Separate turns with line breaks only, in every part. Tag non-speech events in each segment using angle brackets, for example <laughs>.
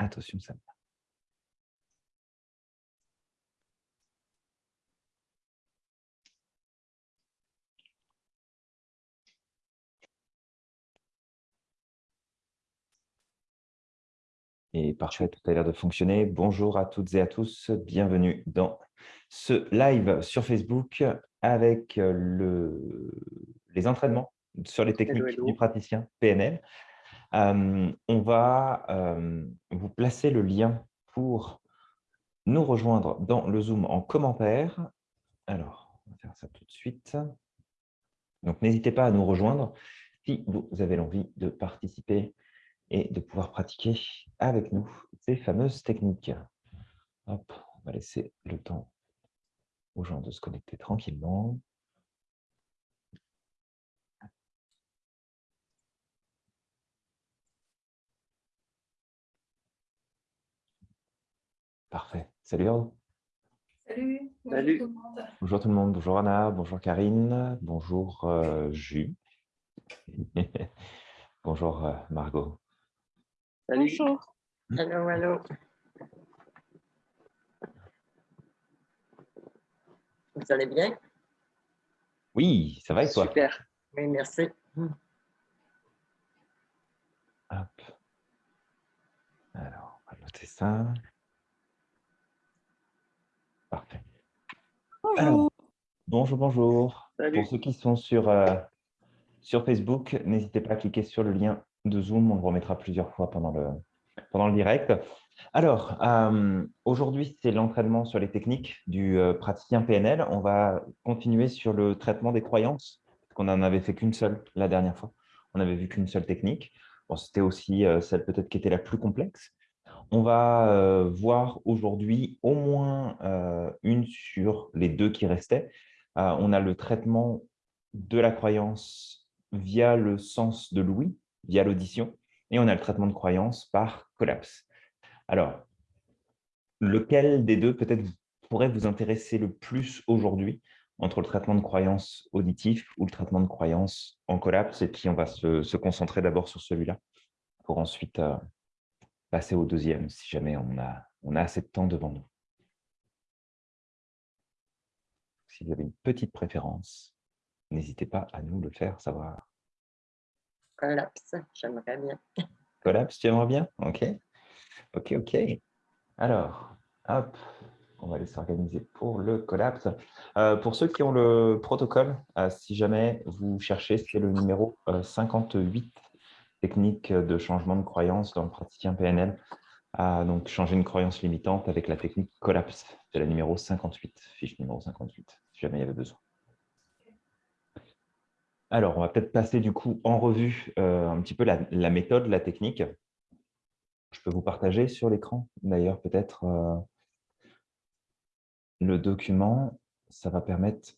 Attention, ça. Et parfait, tout a l'air de fonctionner. Bonjour à toutes et à tous, bienvenue dans ce live sur Facebook avec euh, le, les entraînements sur les techniques du praticien PNL. On va vous placer le lien pour nous rejoindre dans le Zoom en commentaire. Alors, on va faire ça tout de suite. Donc, n'hésitez pas à nous rejoindre si vous avez l'envie de participer et de pouvoir pratiquer avec nous ces fameuses techniques. Hop, on va laisser le temps aux gens de se connecter tranquillement. Parfait. Salut
Salut.
Salut.
Bonjour tout le monde.
Bonjour tout le monde. Bonjour Anna. Bonjour Karine. Bonjour euh, Jus. <laughs> bonjour euh, Margot.
Salut.
Bonjour.
Allô, allô. Vous allez bien?
Oui, ça va et toi?
Super. Oui, merci.
Hop. Alors, on va noter ça. Parfait. Alors, bonjour, bonjour.
Salut.
Pour ceux qui sont sur, euh, sur Facebook, n'hésitez pas à cliquer sur le lien de Zoom. On le remettra plusieurs fois pendant le, pendant le direct. Alors, euh, aujourd'hui, c'est l'entraînement sur les techniques du euh, praticien PNL. On va continuer sur le traitement des croyances, parce qu'on n'en avait fait qu'une seule la dernière fois. On n'avait vu qu'une seule technique. Bon, C'était aussi celle peut-être qui était la plus complexe. On va euh, voir aujourd'hui au moins euh, une sur les deux qui restaient. Euh, on a le traitement de la croyance via le sens de l'ouïe, via l'audition, et on a le traitement de croyance par collapse. Alors, lequel des deux peut-être pourrait vous intéresser le plus aujourd'hui entre le traitement de croyance auditif ou le traitement de croyance en collapse? Et puis, on va se, concentrer d'abord sur celui-là pour ensuite passer au deuxième si jamais on a, on a assez de temps devant nous. Si vous avez une petite préférence, n'hésitez pas à nous le faire savoir.
Collapse, j'aimerais bien. <laughs>
Collapse, tu aimerais bien? Ok. Ok, ok. Alors, hop, on va aller s'organiser pour le collapse. Euh, pour ceux qui ont le protocole, euh, si jamais vous cherchez, c'est le numéro euh, 58, technique de changement de croyance dans le praticien PNL. Ah, donc, changer une croyance limitante avec la technique collapse. C'est la numéro 58, fiche numéro 58, si jamais il y avait besoin. Alors, on va peut-être passer du coup en revue euh, un petit peu la, la méthode, la technique. Je peux vous partager sur l'écran, d'ailleurs, peut-être euh, le document. Ça va permettre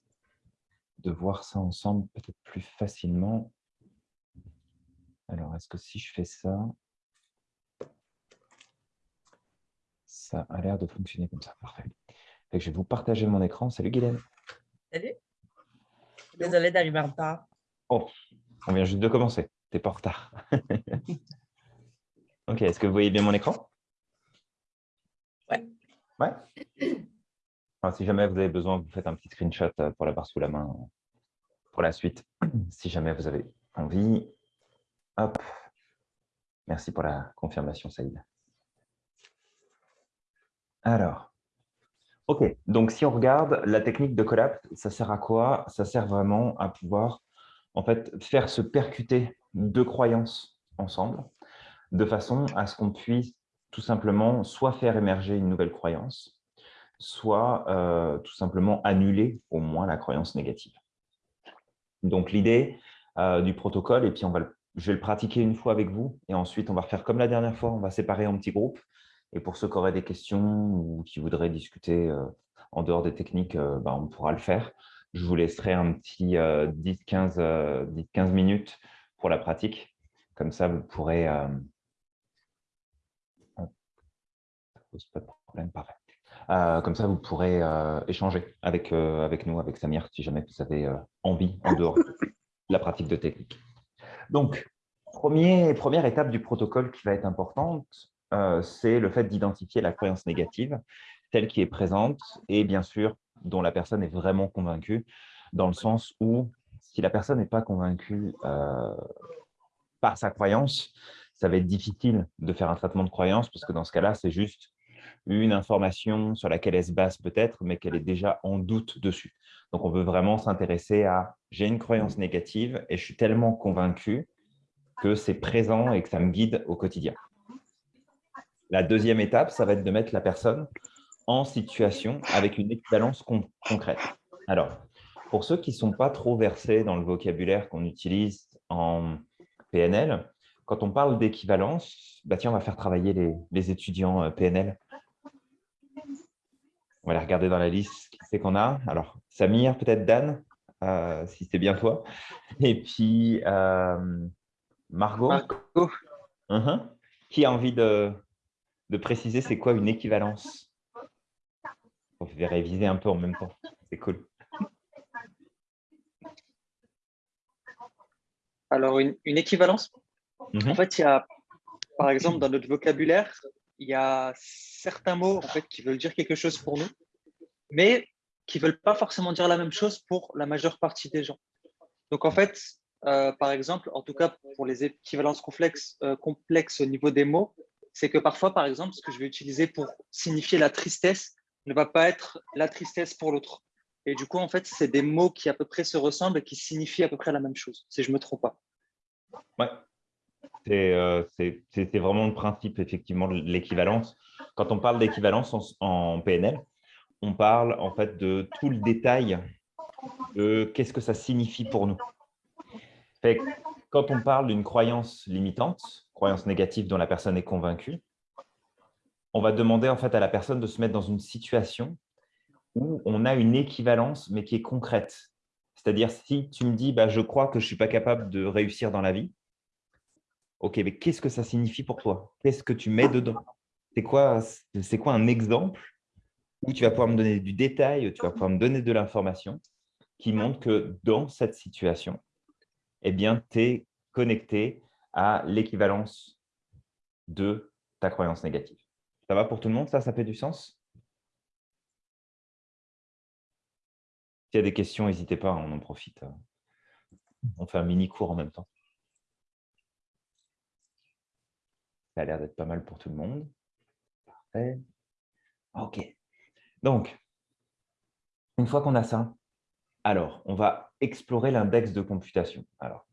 de voir ça ensemble peut-être plus facilement. Alors, est-ce que si je fais ça, ça a l'air de fonctionner comme ça. Parfait. Fait que je vais vous partager mon écran. Salut Guylaine.
Salut. Désolée d'arriver en retard.
Oh, on vient juste de commencer. T'es pas en retard. <laughs> ok, est-ce que vous voyez bien mon écran?
Ouais.
Ouais. Alors, si jamais vous avez besoin, vous faites un petit screenshot euh, pour l'avoir sous la main euh, pour la suite. <clears throat> Si jamais vous avez envie. Hop. Merci pour la confirmation, Saïd. Alors, OK. Donc, si on regarde la technique de collapse, ça sert à quoi? Ça sert vraiment à pouvoir en fait, faire se percuter deux croyances ensemble de façon à ce qu'on puisse tout simplement soit faire émerger une nouvelle croyance, soit euh, tout simplement annuler au moins la croyance négative. Donc, l'idée euh, du protocole, et puis on va le, je vais le pratiquer une fois avec vous, et ensuite on va faire comme la dernière fois, on va séparer en petits groupes. Et pour ceux qui auraient des questions ou qui voudraient discuter euh, en dehors des techniques, euh, ben, on pourra le faire. Je vous laisserai un petit 10-15 euh, minutes pour la pratique. Comme ça, vous pourrez… Pas de problème. Euh, comme ça, vous pourrez échanger avec, avec nous, avec Samir, si jamais vous avez envie en dehors de la pratique de technique. Donc, première étape du protocole qui va être importante, euh, c'est le fait d'identifier la croyance négative, telle qui est présente et bien sûr dont la personne est vraiment convaincue, dans le sens où si la personne n'est pas convaincue euh, par sa croyance, ça va être difficile de faire un traitement de croyance parce que dans ce cas-là, c'est juste une information sur laquelle elle se base peut-être, mais qu'elle est déjà en doute dessus. Donc, on veut vraiment s'intéresser à « j'ai une croyance négative et je suis tellement convaincu que c'est présent et que ça me guide au quotidien ». La deuxième étape, ça va être de mettre la personne en situation avec une équivalence concrète. Alors, pour ceux qui ne sont pas trop versés dans le vocabulaire qu'on utilise en PNL, quand on parle d'équivalence, bah tiens, on va faire travailler les, les étudiants euh, PNL. On va aller regarder dans la liste qui c'est qu'on a? Alors, Samir, peut-être Dan, euh, si c'est bien toi. Et puis, euh, Margot.
Margot.
Uh-huh. Qui a envie de, de préciser c'est quoi une équivalence? On va réviser un peu en même temps. C'est cool.
Alors, une, une équivalence,
Mhm.
en fait, il y a, par exemple, dans notre vocabulaire, il y a certains mots en fait, qui veulent dire quelque chose pour nous, mais qui ne veulent pas forcément dire la même chose pour la majeure partie des gens. Donc, en fait, euh, par exemple, en tout cas pour les équivalences complexes, euh, complexes au niveau des mots, c'est que parfois, par exemple, ce que je vais utiliser pour signifier la tristesse ne va pas être la tristesse pour l'autre. Et du coup, en fait, c'est des mots qui à peu près se ressemblent et qui signifient à peu près la même chose, si je ne me trompe pas.
Ouais. Euh, C'est vraiment le principe, effectivement, de l'équivalence. Quand on parle d'équivalence en, PNL, on parle en fait de tout le détail de qu'est-ce que ça signifie pour nous. Quand on parle d'une croyance limitante, croyance négative dont la personne est convaincue, on va demander en fait à la personne de se mettre dans une situation où on a une équivalence, mais qui est concrète. C'est-à-dire, si tu me dis bah, « je crois que je ne suis pas capable de réussir dans la vie », ok, mais qu'est-ce que ça signifie pour toi? Qu'est-ce que tu mets dedans? C'est quoi, quoi un exemple où tu vas pouvoir me donner du détail, tu vas pouvoir me donner de l'information qui montre que dans cette situation, eh bien, tu es connecté à l'équivalence de ta croyance négative. Ça va pour tout le monde? Ça, ça fait du sens? S'il y a des questions, n'hésitez pas, on en profite. On fait un mini cours en même temps. Ça a l'air d'être pas mal pour tout le monde. Parfait. OK. Donc, une fois qu'on a ça, alors, on va explorer l'index de computation. Alors,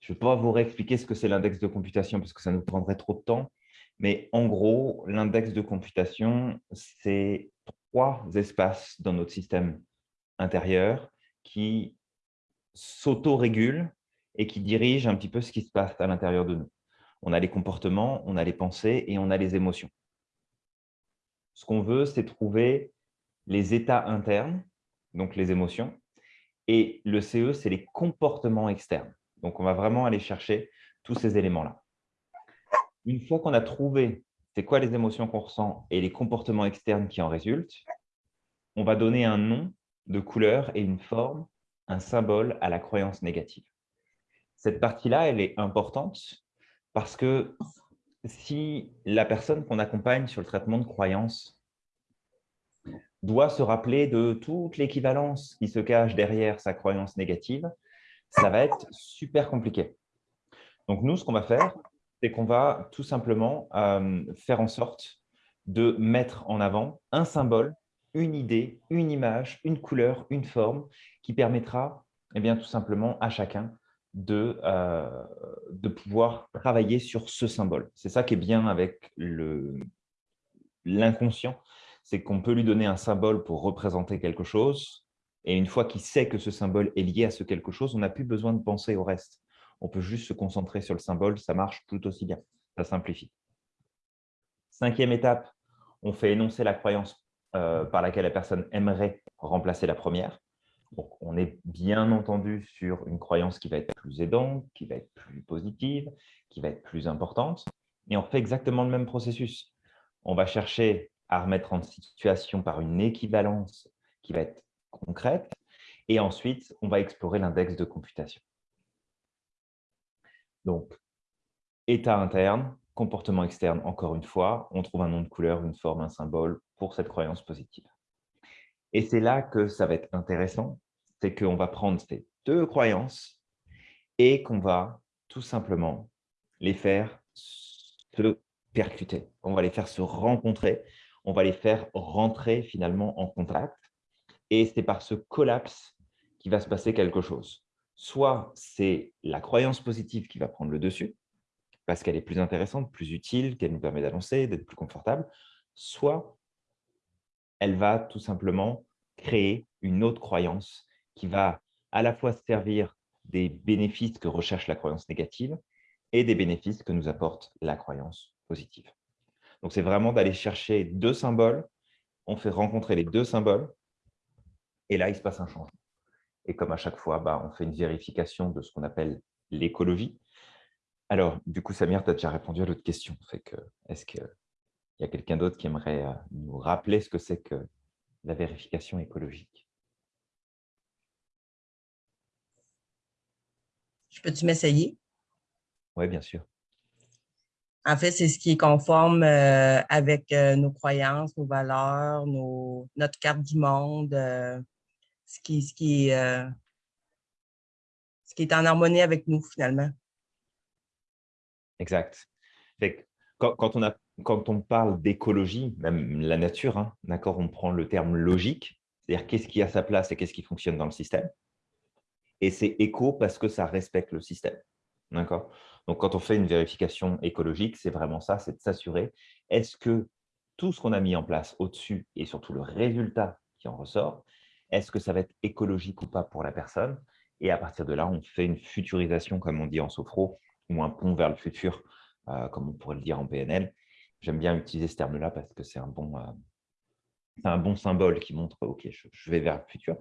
je ne vais pas vous réexpliquer ce que c'est l'index de computation parce que ça nous prendrait trop de temps. Mais en gros, l'index de computation, c'est trois espaces dans notre système intérieur qui s'auto-régulent et qui dirigent un petit peu ce qui se passe à l'intérieur de nous. On a les comportements, on a les pensées et on a les émotions. Ce qu'on veut, c'est trouver les états internes, donc les émotions, et le CE, c'est les comportements externes. Donc, on va vraiment aller chercher tous ces éléments-là. Une fois qu'on a trouvé c'est quoi les émotions qu'on ressent et les comportements externes qui en résultent, on va donner un nom de couleur et une forme, un symbole à la croyance négative. Cette partie-là, elle est importante parce que si la personne qu'on accompagne sur le traitement de croyance doit se rappeler de toute l'équivalence qui se cache derrière sa croyance négative, ça va être super compliqué. Donc, nous, ce qu'on va faire, c'est qu'on va tout simplement euh, faire en sorte de mettre en avant un symbole, une idée, une image, une couleur, une forme qui permettra eh bien, tout simplement à chacun de, euh, de pouvoir travailler sur ce symbole. C'est ça qui est bien avec l'inconscient, c'est qu'on peut lui donner un symbole pour représenter quelque chose, et une fois qu'il sait que ce symbole est lié à ce quelque chose, on n'a plus besoin de penser au reste. On peut juste se concentrer sur le symbole, ça marche tout aussi bien, ça simplifie. Cinquième étape, on fait énoncer la croyance euh, par laquelle la personne aimerait remplacer la première. On est bien entendu sur une croyance qui va être plus aidante, qui va être plus positive, qui va être plus importante. Et on fait exactement le même processus. On va chercher à remettre en situation par une équivalence qui va être concrète. Et ensuite, on va explorer l'index de computation. Donc, état interne, comportement externe, encore une fois, on trouve un nom de couleur, une forme, un symbole pour cette croyance positive. Et c'est là que ça va être intéressant, c'est qu'on va prendre ces deux croyances et qu'on va tout simplement les faire se percuter. On va les faire se rencontrer, on va les faire rentrer finalement en contact. Et c'est par ce collapse qu'il va se passer quelque chose. Soit c'est la croyance positive qui va prendre le dessus, parce qu'elle est plus intéressante, plus utile, qu'elle nous permet d'avancer, d'être plus confortable, soit elle va tout simplement créer une autre croyance qui va à la fois servir des bénéfices que recherche la croyance négative et des bénéfices que nous apporte la croyance positive. Donc, c'est vraiment d'aller chercher deux symboles, on fait rencontrer les deux symboles, et là, il se passe un changement. Et comme à chaque fois, bah, on fait une vérification de ce qu'on appelle l'écologie. Alors, du coup, Samir, tu as déjà répondu à l'autre question. Est-ce qu'il y a quelqu'un d'autre qui aimerait euh, nous rappeler ce que c'est que la vérification écologique?
Je peux-tu m'essayer?
Oui, bien sûr.
En fait, c'est ce qui est conforme euh, avec euh, nos croyances, nos valeurs, nos, notre carte du monde, euh, ce, qui, ce, qui, ce qui est en harmonie avec nous, finalement.
Exact. quand, quand, on a, quand on parle d'écologie, même la nature, hein, d'accord, on prend le terme logique, c'est-à-dire qu'est-ce qui a sa place et qu'est-ce qui fonctionne dans le système. Et c'est éco parce que ça respecte le système. D'accord? Donc, quand on fait une vérification écologique, c'est vraiment ça, c'est de s'assurer, est-ce que tout ce qu'on a mis en place au-dessus et surtout le résultat qui en ressort, est-ce que ça va être écologique ou pas pour la personne? Et à partir de là, on fait une futurisation, comme on dit en sophro, ou un pont vers le futur, euh, comme on pourrait le dire en PNL. J'aime bien utiliser ce terme-là parce que c'est un, bon, euh, un bon symbole qui montre « ok, je, vais vers le futur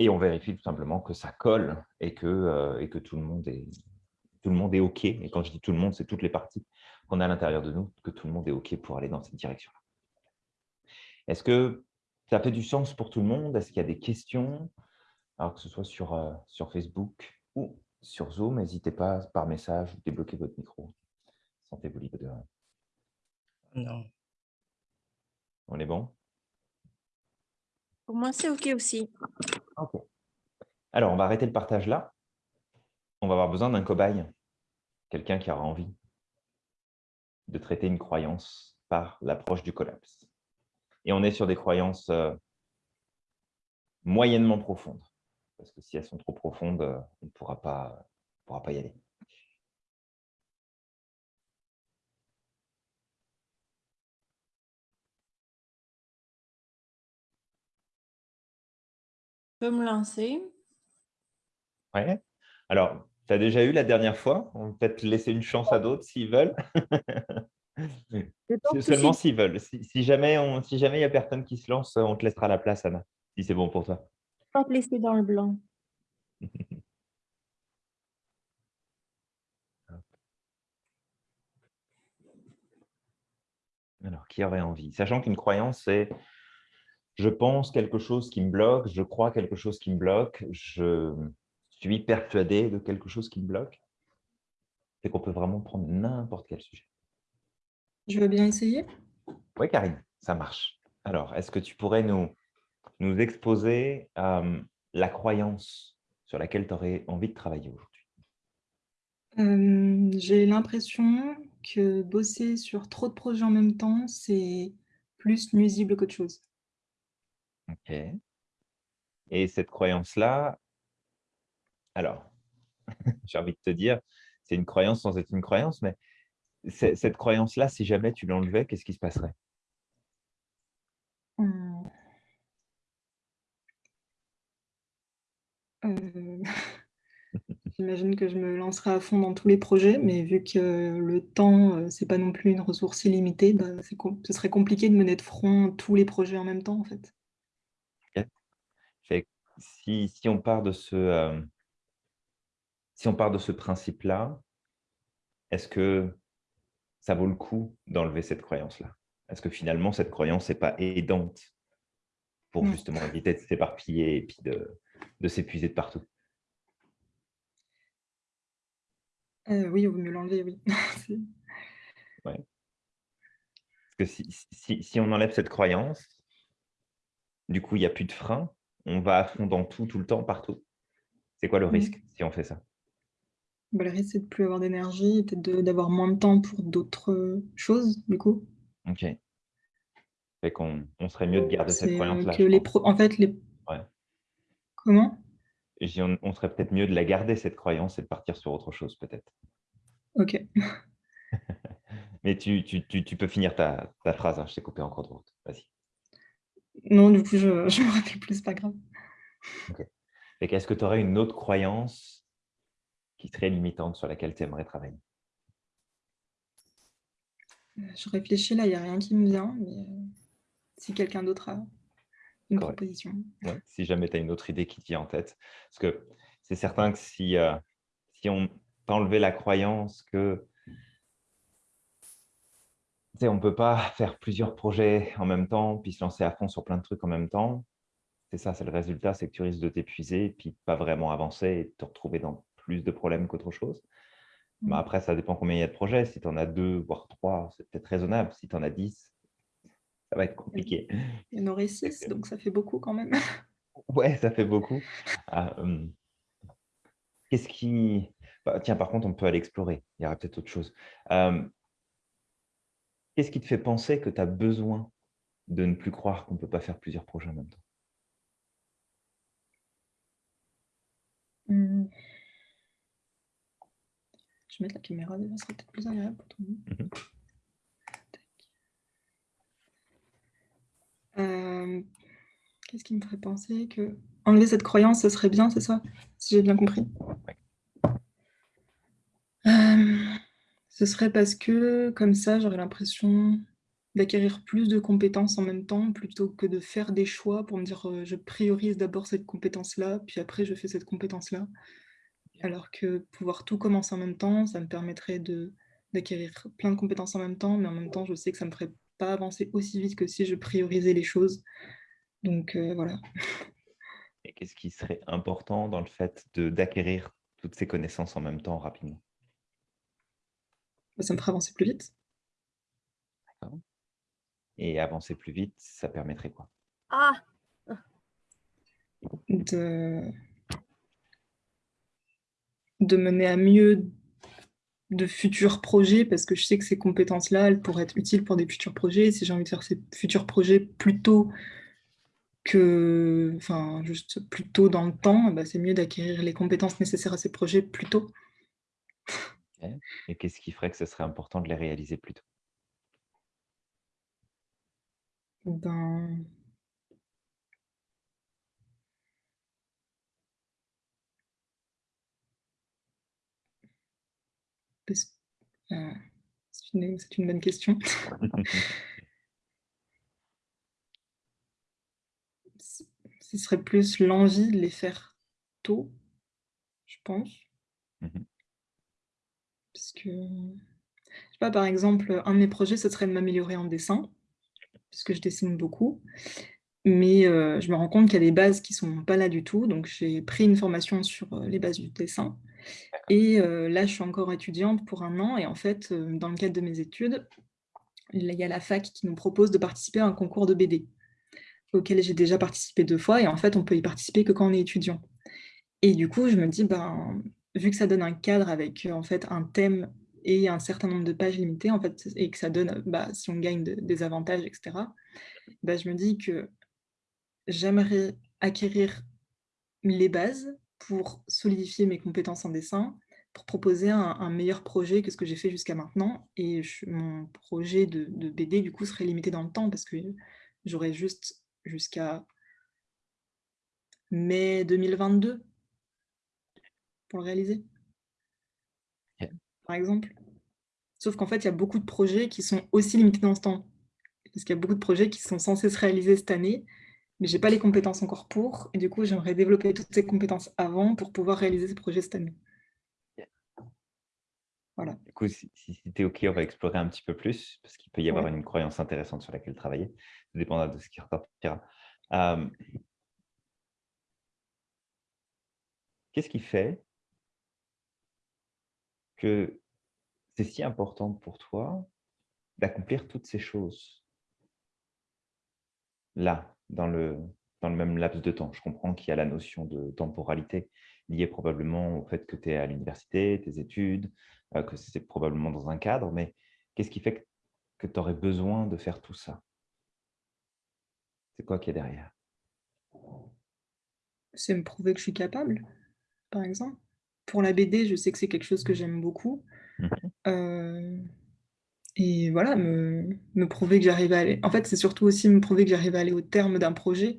et on vérifie tout simplement que ça colle et que, euh, et que tout, le monde est, tout le monde est OK. Et quand je dis tout le monde, c'est toutes les parties qu'on a à l'intérieur de nous, que tout le monde est OK pour aller dans cette direction-là. Est-ce que ça fait du sens pour tout le monde? Est-ce qu'il y a des questions? Alors que ce soit sur, euh, sur Facebook ou sur Zoom, n'hésitez pas par message, débloquer votre micro. Sentez-vous libre de...
Non.
On est bon?
Pour moi, c'est OK aussi.
OK. Alors, on va arrêter le partage là. On va avoir besoin d'un cobaye, quelqu'un qui aura envie de traiter une croyance par l'approche du collapse. Et on est sur des croyances euh, moyennement profondes, parce que si elles sont trop profondes, euh, on ne pourra pas, pourra pas y aller.
Peux me lancer?
Ouais. Alors, tu as déjà eu la dernière fois? On peut peut-être laisser une chance à d'autres s'ils veulent. <laughs> Seulement s'ils veulent. Si, jamais il si jamais n'y a personne qui se lance, on te laissera la place, Anna, si c'est bon pour toi.
Pas te laisser dans le blanc. <laughs>
Alors, qui aurait envie? Sachant qu'une croyance, c'est je pense quelque chose qui me bloque, je crois quelque chose qui me bloque, je suis persuadé de quelque chose qui me bloque. C'est qu'on peut vraiment prendre n'importe quel sujet.
Je veux bien essayer?
Oui, Karine, ça marche. Alors, est-ce que tu pourrais nous, nous exposer euh, la croyance sur laquelle tu aurais envie de travailler aujourd'hui?
Euh, J'ai l'impression que bosser sur trop de projets en même temps, c'est plus nuisible qu'autre chose.
Ok. Et cette croyance-là, alors, <laughs> j'ai envie de te dire, c'est une croyance sans être une croyance, mais cette croyance-là, si jamais tu l'enlevais, qu'est-ce qui se passerait?
Mmh. euh, <laughs> J'imagine que je me lancerai à fond dans tous les projets, mais vu que le temps, euh, c'est pas non plus une ressource illimitée, bah, ce serait compliqué de mener de front tous les projets en même temps, en fait
si, on part de ce, euh, si on part de ce principe-là, est-ce que ça vaut le coup d'enlever cette croyance-là? Est-ce que finalement, cette croyance n'est pas aidante pour mmh. justement éviter de s'éparpiller et puis de, de s'épuiser de partout?
Euh, oui, il vaut mieux l'enlever, oui. <laughs> C'est-
Parce que si, si- si on enlève cette croyance, du coup, il n'y a plus de frein. On va à fond dans tout, tout le temps, partout. C'est quoi le
Mhm.
risque si on fait ça?
Bah, le risque, c'est de plus avoir d'énergie, et peut-être d'avoir moins de temps pour d'autres euh, choses, du coup.
Ok. Fait qu'on on serait mieux de garder cette
euh,
croyance-là.
En fait, les...
Ouais.
Comment?
On, on serait peut-être mieux de la garder, cette croyance, et de partir sur autre chose, peut-être.
Ok. <laughs>
Mais tu, tu, tu, tu peux finir ta, ta phrase. hein, Je t'ai coupé en cours de route. Vas-y.
Non, du coup, je, <laughs> je me rappelle plus, pas grave.
Fait qu'Est-ce que tu aurais une autre croyance qui serait limitante sur laquelle tu aimerais travailler?
Euh, Je réfléchis là, il n'y a rien qui me vient, mais euh, si quelqu'un d'autre a une
Correct.
proposition.
Ouais, si jamais tu as une autre idée qui te vient en tête. Parce que c'est certain que si, euh, si on t'enlevait la croyance que sais, on ne peut pas <laughs> faire plusieurs projets en même temps, puis se lancer à fond sur plein de trucs en même temps, c'est ça, c'est le résultat, c'est que tu risques de t'épuiser, puis de pas vraiment avancer et de te retrouver dans plus de problèmes qu'autre chose. Mais
Mm.
après, ça dépend combien il y a de projets. Si tu en as deux, voire trois, c'est peut-être raisonnable. Si tu en as dix, ça va être compliqué.
Il y en aurait six, donc ça fait beaucoup quand même. <laughs>
Ouais, ça fait beaucoup. Ah, hum. Qu'est-ce qui... bah, tiens, par contre, on peut aller explorer. Il y aura peut-être autre chose. Hum, Qu'est-ce qui te fait penser que tu as besoin de ne plus croire qu'on ne peut pas faire plusieurs projets en même temps?
Hmm. Je vais mettre la caméra, déjà, ce serait peut-être plus agréable pour tout le monde. Tac. Euh, Qu'est-ce qui me ferait penser que enlever cette croyance, ce serait bien, c'est ça? Si j'ai bien compris. Ce serait parce que, comme ça, j'aurais l'impression d'acquérir plus de compétences en même temps, plutôt que de faire des choix pour me dire euh, je priorise d'abord cette compétence-là, puis après je fais cette compétence-là. Alors que pouvoir tout commencer en même temps, ça me permettrait d'acquérir plein de compétences en même temps, mais en même temps, je sais que ça ne me ferait pas avancer aussi vite que si je priorisais les choses. Donc euh, voilà.
Et qu'est-ce qui serait important dans le fait d'acquérir toutes ces connaissances en même temps rapidement?
Ça me ferait avancer plus vite.
Et avancer plus vite, ça permettrait quoi?
Ah,
de, de mener à mieux de futurs projets, parce que je sais que ces compétences-là, elles pourraient être utiles pour des futurs projets. Et si j'ai envie de faire ces futurs projets plus tôt que, enfin, juste plus tôt dans le temps, bah, c'est mieux d'acquérir les compétences nécessaires à ces projets plus tôt.
Et qu'est-ce qui ferait que ce serait important de les réaliser plus tôt?
Ben, parce- euh, c'est une, c'est une bonne question. <laughs> Ce ce serait plus l'envie de les faire tôt, je pense.
Mhm.
Parce que, je sais pas, par exemple, un de mes projets, ce serait de m'améliorer en dessin, puisque je dessine beaucoup. Mais euh, je me rends compte qu'il y a des bases qui sont pas là du tout. Donc, j'ai pris une formation sur euh, les bases du dessin. Et euh, là, je suis encore étudiante pour un an. Et en fait, dans le cadre de mes études, il y a la fac qui nous propose de participer à un concours de BD auquel j'ai déjà participé deux fois. Et en fait, on peut y participer que quand on est étudiant. Et du coup, je me dis, ben, vu que ça donne un cadre avec euh, en fait un thème et un certain nombre de pages limitées, en fait, et que ça donne, bah, si on gagne de- des avantages, etc., bah, je me dis que j'aimerais acquérir les bases pour solidifier mes compétences en dessin, pour proposer un, meilleur projet que ce que j'ai fait jusqu'à maintenant. Et mon projet de BD, du coup, serait limité dans le temps parce que j'aurais juste jusqu'à mai 2022 pour le réaliser, par exemple. Sauf qu'en fait, il y a beaucoup de projets qui sont aussi limités dans ce temps. Parce qu'il y a beaucoup de projets qui sont censés se réaliser cette année, mais j'ai pas les compétences encore pour. Et du coup, j'aimerais développer toutes ces compétences avant pour pouvoir réaliser ces projets cette année. Voilà.
Du coup, si, si, tu es OK, on va explorer un petit peu plus, parce qu'il peut y avoir
Ouais.
une croyance intéressante sur laquelle travailler. Ça dépendra de ce qui ressortira. Euh, Qu'est-ce qui fait que c'est si important pour toi d'accomplir toutes ces choses là, dans le, dans le même laps de temps. Je comprends qu'il y a la notion de temporalité liée probablement au fait que tu es à l'université, tes études, euh, que c'est probablement dans un cadre, mais qu'est-ce qui fait que tu aurais besoin de faire tout ça? C'est quoi qui est derrière?
C'est me prouver que je suis capable, par exemple. Pour la BD, je sais que c'est quelque chose que j'aime beaucoup.
Mmh
Euh, et voilà, me, me prouver que j'arrive à aller... En fait, c'est surtout aussi me prouver que j'arrive à aller au terme d'un projet.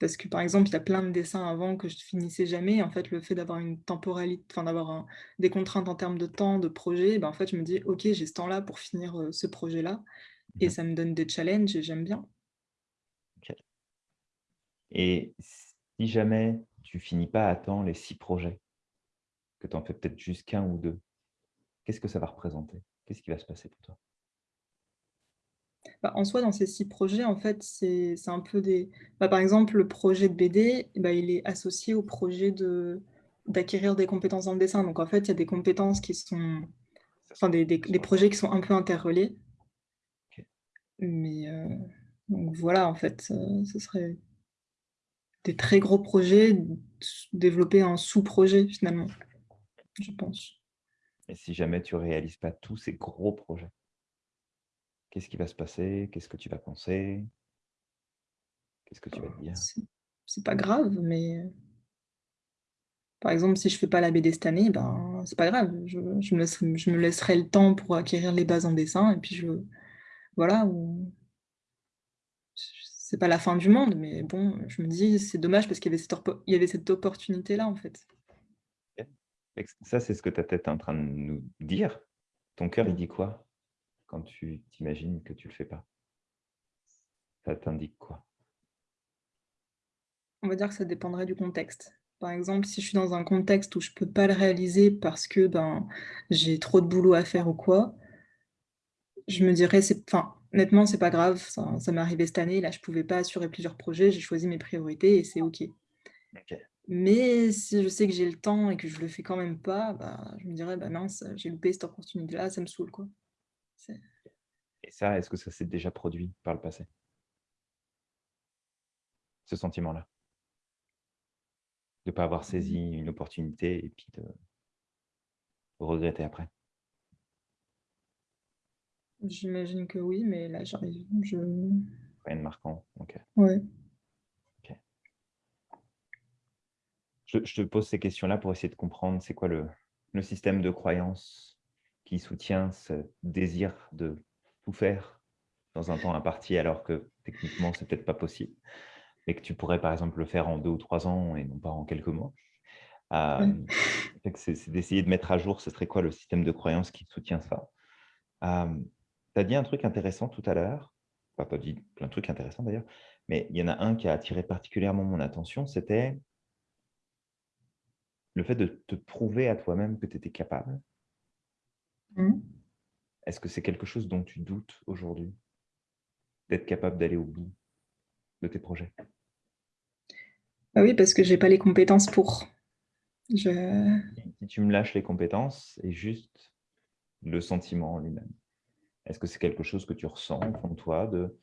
Parce que, par exemple, il y a plein de dessins avant que je finissais jamais. En fait, le fait d'avoir une temporalité, enfin d'avoir un- des contraintes en termes de temps, de projet, ben, en fait, je me dis, OK, j'ai ce temps-là pour finir euh, ce projet-là. Et
Mhm.
ça me donne des challenges et j'aime bien.
Et si jamais tu finis pas à temps les six projets, que tu en fais peut-être juste qu'un ou deux, qu'est-ce que ça va représenter? Qu'est-ce qui va se passer pour toi?
Bah, en soi, dans ces six projets, en fait, c'est un peu des... bah, par exemple, le projet de BD, bah, il est associé au projet de d'acquérir des compétences dans le dessin. Donc, en fait, il y a des compétences qui sont... Enfin, des, des- des projets qui sont un peu interreliés.
Ok.
Mais euh, donc voilà, en fait, euh, ce serait des très gros projets développés en sous-projet, finalement, je pense.
Et si jamais tu réalises pas tous ces gros projets, qu'est-ce qui va se passer? Qu'est-ce que tu vas penser? Qu'est-ce que tu vas te dire?
C'est pas grave, mais par exemple, si je fais pas la BD cette année, ben c'est pas grave. Je, je me laisserai, je me laisserai le temps pour acquérir les bases en dessin et puis je voilà. C'est pas la fin du monde, mais bon, je me dis c'est dommage parce qu'il y avait cette, oppo- il y avait cette opportunité-là en fait.
Ça, c'est ce que ta tête est en train de nous dire. Ton cœur, il dit quoi quand tu t'imagines que tu le fais pas? Ça t'indique quoi?
On va dire que ça dépendrait du contexte. Par exemple, si je suis dans un contexte où je peux pas le réaliser parce que ben j'ai trop de boulot à faire ou quoi, je me dirais, enfin, honnêtement, c'est pas grave, ça, ça m'est arrivé cette année, là, je pouvais pas assurer plusieurs projets, j'ai choisi mes priorités et c'est OK.
Ok.
Mais si je sais que j'ai le temps et que je le fais quand même pas, bah, je me dirais, bah mince, j'ai loupé cette opportunité-là, ça me saoule, quoi.
Et ça, est-ce que ça s'est déjà produit par le passé? Ce sentiment-là? De ne pas avoir saisi une opportunité et puis de regretter après?
J'imagine que oui, mais là, j'arrive, je...
Rien de marquant. ok.
Ouais.
Je, je te pose ces questions-là pour essayer de comprendre c'est quoi le, le système de croyance qui soutient ce désir de tout faire dans un temps imparti alors que techniquement, c'est peut-être pas possible. Mais que tu pourrais, par exemple, le faire en deux ou trois ans et non pas en quelques mois. Euh, que C'est d'essayer de mettre à jour ce serait quoi le système de croyance qui soutient ça? tu as dit un truc intéressant tout à l'heure. Enfin, tu as dit plein de trucs intéressants d'ailleurs. Mais il y en a un qui a attiré particulièrement mon attention, c'était le fait de te prouver à toi-même que tu étais capable.
Mhm.
Est-ce que c'est quelque chose dont tu doutes aujourd'hui D'être capable d'aller au bout de tes projets?
Ah oui, parce que j'ai pas les compétences pour. Je...
Si tu me lâches les compétences et juste le sentiment en lui-même, est-ce que c'est quelque chose que tu ressens au fond de toi de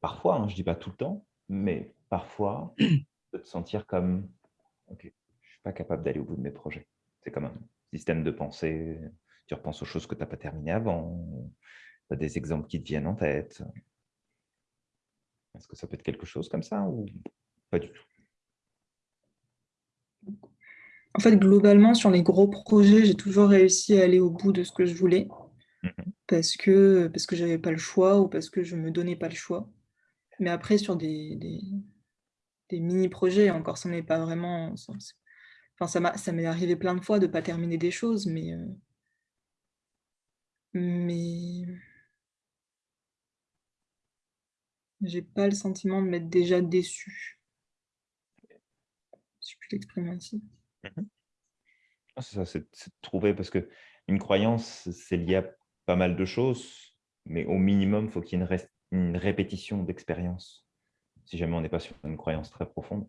Parfois, hein, je ne dis pas tout le temps, mais parfois, <clears throat> de te sentir comme Ok, je pas capable d'aller au bout de mes projets. C'est comme un système de pensée. Tu repenses aux choses que tu n'as pas terminées avant. Tu as des exemples qui te viennent en tête. Est-ce que ça peut être quelque chose comme ça ou pas du tout?
En fait, globalement, sur les gros projets, j'ai toujours réussi à aller au bout de ce que je voulais
Mhm.
parce que, parce que je n'avais pas le choix ou parce que je ne me donnais pas le choix. Mais après, sur des, des, des mini-projets, encore, ça n'est pas vraiment... Enfin, ça m'est arrivé plein de fois de ne pas terminer des choses, mais... euh, mais... J'ai pas le sentiment de m'être déjà déçu. Si je puis l'exprimer ainsi.
Ah, C'est ça, c'est de trouver, parce que une croyance, c'est lié à pas mal de choses, mais au minimum, il faut qu'il y ait une, répétition d'expérience. Si jamais on n'est pas sur une croyance très profonde,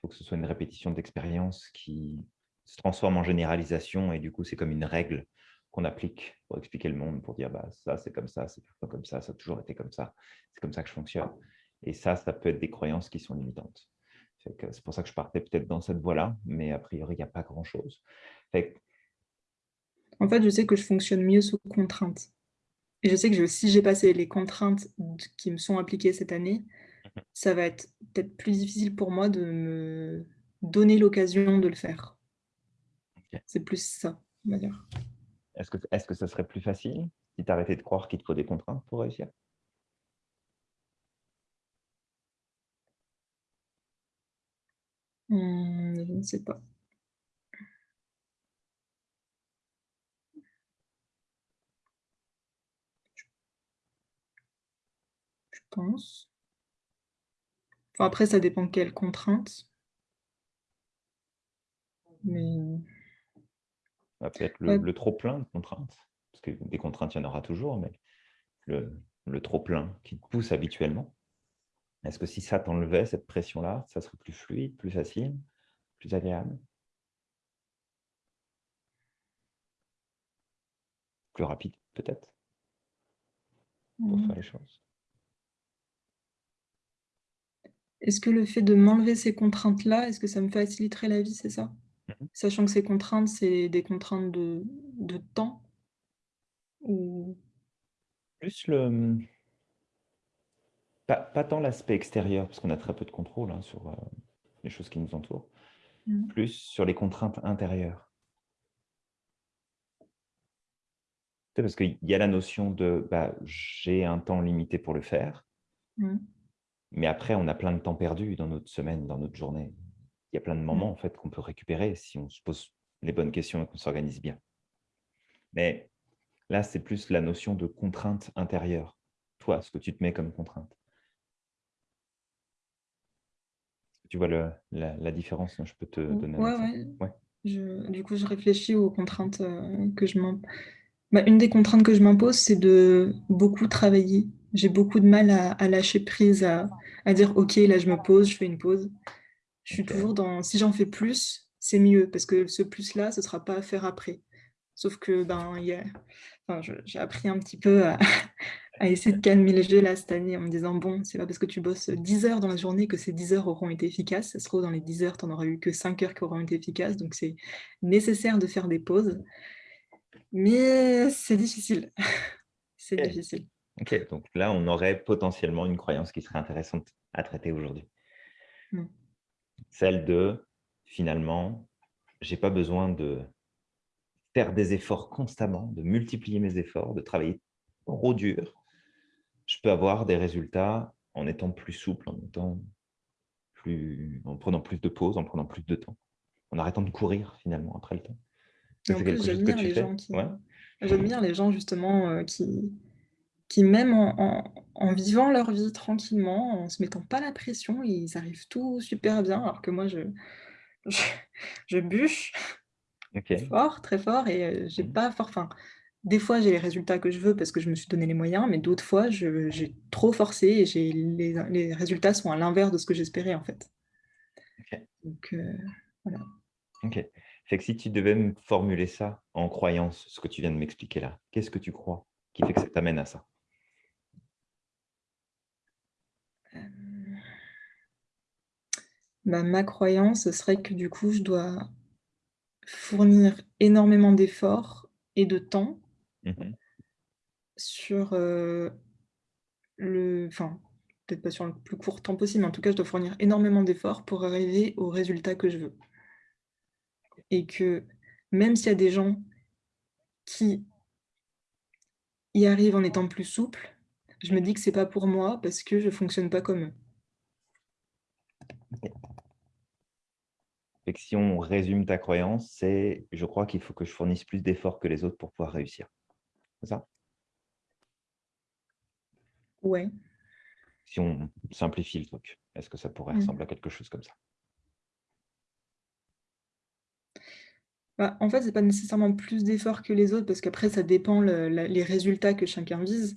faut que ce soit une répétition d'expérience qui se transforme en généralisation, et du coup, c'est comme une règle qu'on applique pour expliquer le monde, pour dire bah, ça, c'est comme ça, c'est comme ça, ça a toujours été comme ça, c'est comme ça que je fonctionne. Et ça, ça peut être des croyances qui sont limitantes. C'est pour ça que je partais peut-être dans cette voie-là, mais a priori, il n'y a pas grand-chose.
En fait, je sais que je fonctionne mieux sous contrainte. Et je sais que si j'ai passé les contraintes qui me sont appliquées cette année, ça va être peut-être plus difficile pour moi de me donner l'occasion de le faire. C'est plus ça, on va dire.
Est-ce que, est que ça serait plus facile si tu arrêtais de croire qu'il te faut des contraintes pour réussir?
Mmh, Je ne sais pas. pense. Après, ça dépend de quelles contraintes. Mais...
Peut-être le, trop-plein de contraintes. Parce que des contraintes, il y en aura toujours, mais le, trop-plein qui te pousse habituellement. Est-ce que si ça t'enlevait, cette pression-là, ça serait plus fluide, plus facile, plus agréable? Plus rapide, peut-être, pour
mmh.
faire les choses
Est-ce que le fait de m'enlever ces contraintes-là, est-ce que ça me faciliterait la vie, c'est ça?
Mmh
Sachant que ces contraintes, c'est des contraintes de de temps? Ou
Plus le mmh, pas pas tant l'aspect extérieur, parce qu'on a très peu de contrôle, hein, sur, heu, les choses qui nous entourent.
Mmh.
Plus sur les contraintes intérieures. parce qu'il y a la notion de, bah, j'ai un temps limité pour le faire.
Mmh.
Mais après, on a plein de temps perdu dans notre semaine, dans notre journée. Il y a plein de moments
Mmh.
en fait, qu'on peut récupérer si on se pose les bonnes questions et qu'on s'organise bien. Mais là, c'est plus la notion de contrainte intérieure. Toi, ce que tu te mets comme contrainte. Tu vois le, la, différence Je peux te donner
un
exemple.
Ouais. du coup, je réfléchis aux contraintes euh, que je m'impose. Bah, une des contraintes que je m'impose, c'est de beaucoup travailler j'ai beaucoup de mal à, lâcher prise, à, dire ok, là je me pose, je fais une pause. Je suis toujours dans si j'en fais plus, c'est mieux parce que ce plus-là, ce ne sera pas à faire après. Sauf que ben, j'ai appris un petit peu à, essayer de calmer les jeux là cette année en me disant bon, c'est pas parce que tu bosses 10 heures dans la journée que ces 10 heures auront été efficaces. Ça se trouve, dans les 10 heures, tu n'en auras eu que 5 heures qui auront été efficaces. Donc c'est nécessaire de faire des pauses. Mais c'est difficile. <laughs> c'est difficile.
Ok, donc là, on aurait potentiellement une croyance qui serait intéressante à traiter aujourd'hui.
Mmh.
Celle de, finalement, j'ai pas besoin de faire des efforts constamment, de multiplier mes efforts, de travailler trop dur. Je peux avoir des résultats en étant plus souple, en, étant plus, en prenant plus de pauses, en prenant plus de temps, en arrêtant de courir finalement après le temps.
J'aime bien les gens justement euh, qui, qui même en, vivant leur vie tranquillement, en se mettant pas la pression, ils arrivent tout super bien, alors que moi, je, je, bûche fort, très fort, et j'ai mmh. pas fort. Enfin, des fois, j'ai les résultats que je veux parce que je me suis donné les moyens, mais d'autres fois, j'ai trop forcé et les, les résultats sont à l'inverse de ce que j'espérais, en fait. Donc, euh, voilà.
Ok. Fait que si tu devais me formuler ça en croyance, ce que tu viens de m'expliquer là, qu'est-ce que tu crois qui fait que ça t'amène à ça?
Bah, ma croyance, ce serait que du coup, je dois fournir énormément d'efforts et de temps
mmh
sur le, enfin, peut-être pas sur le plus court temps possible, mais en tout cas, je dois fournir énormément d'efforts pour arriver au résultat que je veux. Et que même s'il y a des gens qui y arrivent en étant plus souples, je me dis que c'est pas pour moi parce que je fonctionne pas comme eux.
si on résume ta croyance, c'est je crois qu'il faut que je fournisse plus d'efforts que les autres pour pouvoir réussir. C'est ça?
Ouais.
Si on simplifie le truc, est-ce que ça pourrait
mmh.
ressembler à quelque chose comme ça?
Bah, En fait, ce n'est pas nécessairement plus d'efforts que les autres, parce qu'après, ça dépend les résultats que chacun vise.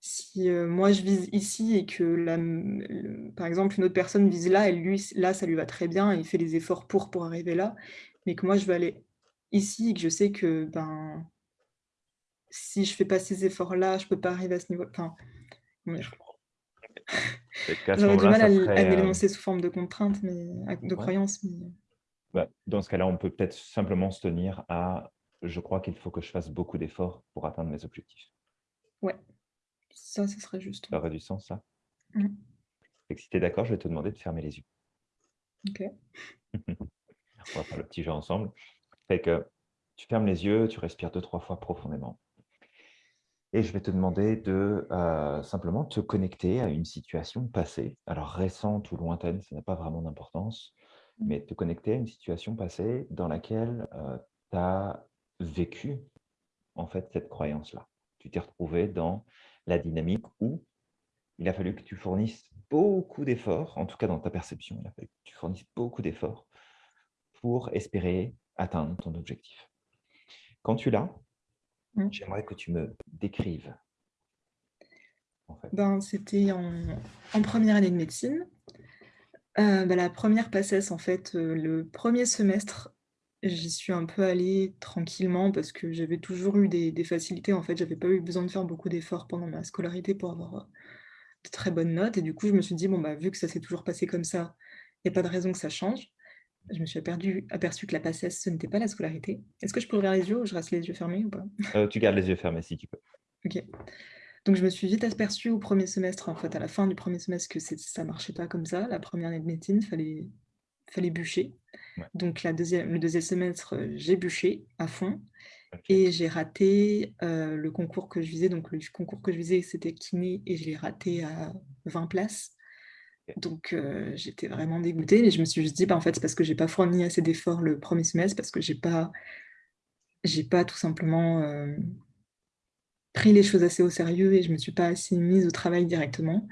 Si moi je vise ici et que par exemple une autre personne vise là, et lui là ça lui va très bien, il fait les efforts pour pour arriver là, mais que moi je veux aller ici et que je sais que ben si je fais pas ces efforts-là, je peux pas arriver à ce niveau. Enfin,
Et <laughs>
J'aurais du mal à,
euh,
l'énoncer sous forme de contrainte, mais de
Ouais.
croyance. Mais...
bah, dans ce cas-là, on peut peut-être simplement se tenir à « je crois qu'il faut que je fasse beaucoup d'efforts pour atteindre mes objectifs
Ouais, ça, ce serait juste. ».
Ça aurait du sens, ça
Mm.
Fait que si tu es d'accord, je vais te demander de fermer les yeux.
Ok. <laughs>
On va faire le petit jeu ensemble. Fait que tu fermes les yeux, tu respires deux, trois fois profondément. Et je vais te demander de euh, simplement te connecter à une situation passée, alors récente ou lointaine, ça n'a pas vraiment d'importance, mais te connecter à une situation passée dans laquelle tu as vécu en fait cette croyance-là. Tu t'es retrouvé dans la dynamique où il a fallu que tu fournisses beaucoup d'efforts, en tout cas dans ta perception, il a fallu que tu fournisses beaucoup d'efforts pour espérer atteindre ton objectif. Quand tu l'as,
Mm.
j'aimerais que tu me décrives. En fait.
Ben, C'était en, en première année de médecine. Euh, ben, la première passesse, en fait, euh, le premier semestre, j'y suis un peu allée tranquillement parce que j'avais toujours eu des, des facilités. En fait, j'avais pas eu besoin de faire beaucoup d'efforts pendant ma scolarité pour avoir euh, de très bonnes notes. Et du coup, je me suis dit, bon, bah, vu que ça s'est toujours passé comme ça, il n'y a pas de raison que ça change. Je me suis aperçu, aperçu que la passesse, ce n'était pas la scolarité. Est-ce que je peux ouvrir les yeux ou je reste les yeux fermés ou pas?
Euh, tu gardes les yeux fermés si tu peux.
Ok. Donc je me suis vite aperçue au premier semestre, en fait, à la fin du premier semestre, que ça marchait pas comme ça. La première année de médecine, fallait, fallait bûcher.
Ouais.
Donc la deuxième, le deuxième semestre, euh, j'ai bûché à fond et j'ai raté euh, le concours que je visais. Donc le concours que je visais, c'était kiné et je l'ai raté à 20 places. Donc euh, j'étais vraiment dégoûtée et je me suis juste dit, bah, en fait, c'est parce que j'ai pas fourni assez d'efforts le premier semestre, parce que j'ai pas, j'ai pas tout simplement euh, pris les choses assez au sérieux et je me suis pas assez mise au travail directement.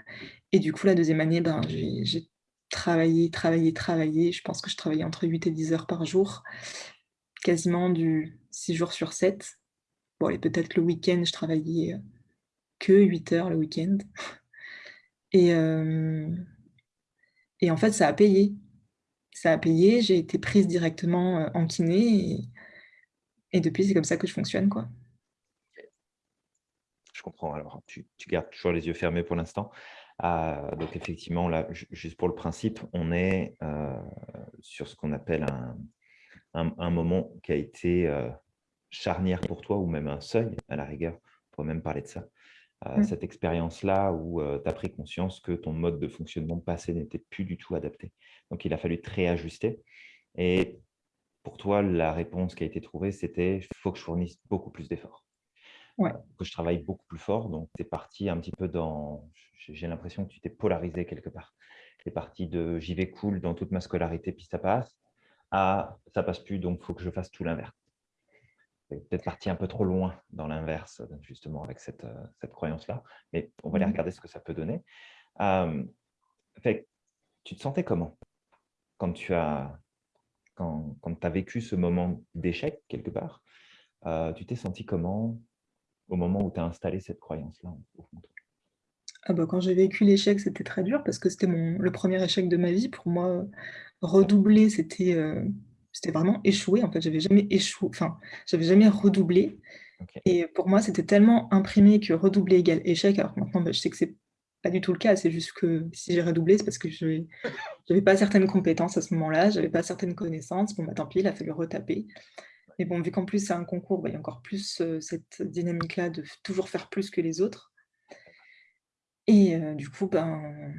Et du coup, la deuxième année, ben, j'ai j'ai travaillé, travaillé, travaillé. Je pense que je travaillais entre 8 et 10 heures par jour, quasiment du 6 jours sur 7. Bon, et peut-être le week-end, je travaillais euh, que 8 heures le week-end. Et, euh, et en fait, ça a payé. Ça a payé, j'ai été prise directement euh, en kiné et, et depuis, c'est comme ça que je fonctionne, quoi.
Je comprends. Alors, tu, tu gardes toujours les yeux fermés pour l'instant. Euh, donc, effectivement, là, ju- juste pour le principe, on est euh, sur ce qu'on appelle un, un- un moment qui a été euh, charnière pour toi ou même un seuil, à la rigueur. On pourrait même parler de ça. Euh,
Mm.
Cette expérience-là où tu as pris conscience que ton mode de fonctionnement passé n'était plus du tout adapté. Donc, il a fallu te réajuster. Et pour toi, la réponse qui a été trouvée, c'était il faut que je fournisse beaucoup plus d'efforts
Ouais.
que je travaille beaucoup plus fort. Donc, tu es parti un petit peu dans. J'ai l'impression que tu t'es polarisé quelque part. Tu es parti de j'y vais cool dans toute ma scolarité, puis ça passe, à ça passe plus, donc il faut que je fasse tout l'inverse. Tu es peut-être parti un peu trop loin dans l'inverse, justement, avec cette, euh, cette croyance-là. Mais on va aller
Mhm.
regarder ce que ça peut donner. Euh, fait, tu te sentais comment quand tu as, quand, quand as vécu ce moment d'échec quelque part? Euh, Tu t'es senti comment au moment où tu as installé cette croyance-là au fond de toi
Ah bah, quand j'ai vécu l'échec, c'était très dur parce que c'était le premier échec de ma vie. Pour moi, redoubler, c'était euh, vraiment échouer. En fait, j'avais jamais échoué, enfin, j'avais jamais redoublé. Et pour moi, c'était tellement imprimé que redoubler égale échec. Alors que maintenant, bah, je sais que c'est pas du tout le cas. C'est juste que si j'ai redoublé, c'est parce que je n'avais pas certaines compétences à ce moment-là, j'avais pas certaines connaissances. Bon, bah, tant pis, il a fallu retaper. Mais bon, vu qu'en plus c'est un concours, bah, il y a encore plus cette dynamique-là de toujours faire plus que les autres. Et du coup, ben,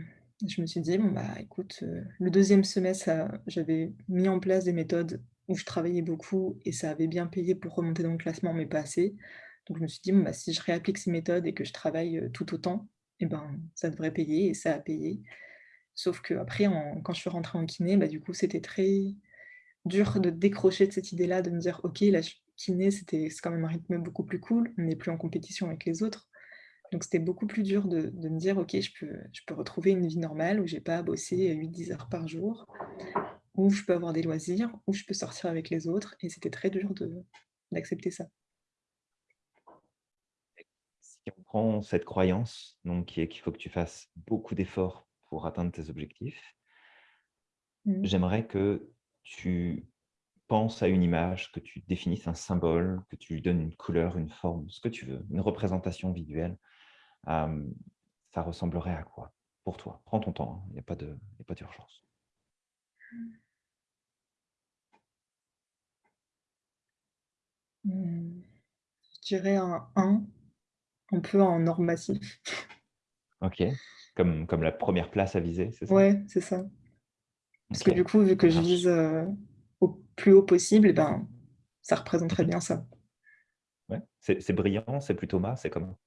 je me suis dit, bon, bah, écoute, le deuxième semestre, j'avais mis en place des méthodes où je travaillais beaucoup et ça avait bien payé pour remonter dans le classement, mais pas assez. Donc je me suis dit, bon, bah, si je réapplique ces méthodes et que je travaille tout autant, eh ben, ça devrait payer et ça a payé. Sauf que après, en- quand je suis rentrée en kiné, bah, du coup, c'était très dur de décrocher de cette idée-là, de me dire, ok, la kiné, c'était c'est quand même un rythme beaucoup plus cool, on n'est plus en compétition avec les autres. Donc c'était beaucoup plus dur de, de me dire, ok, je peux, je peux retrouver une vie normale où j'ai pas à bosser 8-10 heures par jour, où je peux avoir des loisirs, où je peux sortir avec les autres. Et c'était très dur d'accepter ça.
Si on prend cette croyance, donc, qui est qu'il faut que tu fasses beaucoup d'efforts pour atteindre tes objectifs,
Mhm.
j'aimerais que tu penses à une image, que tu définisses un symbole, que tu lui donnes une couleur, une forme, ce que tu veux, une représentation visuelle, euh, ça ressemblerait à quoi pour toi? Prends ton temps, hein, il n'y a pas d'urgence.
Hmm, Je dirais un 1, un peu en or massif.
Ok, comme, comme la première place à viser, c'est ça?
Ouais, c'est ça. Parce que du coup, vu que je vise euh, au plus haut possible, ben, ça représenterait
Mhm.
bien ça.
Ouais. C'est brillant, c'est plutôt mat, c'est comment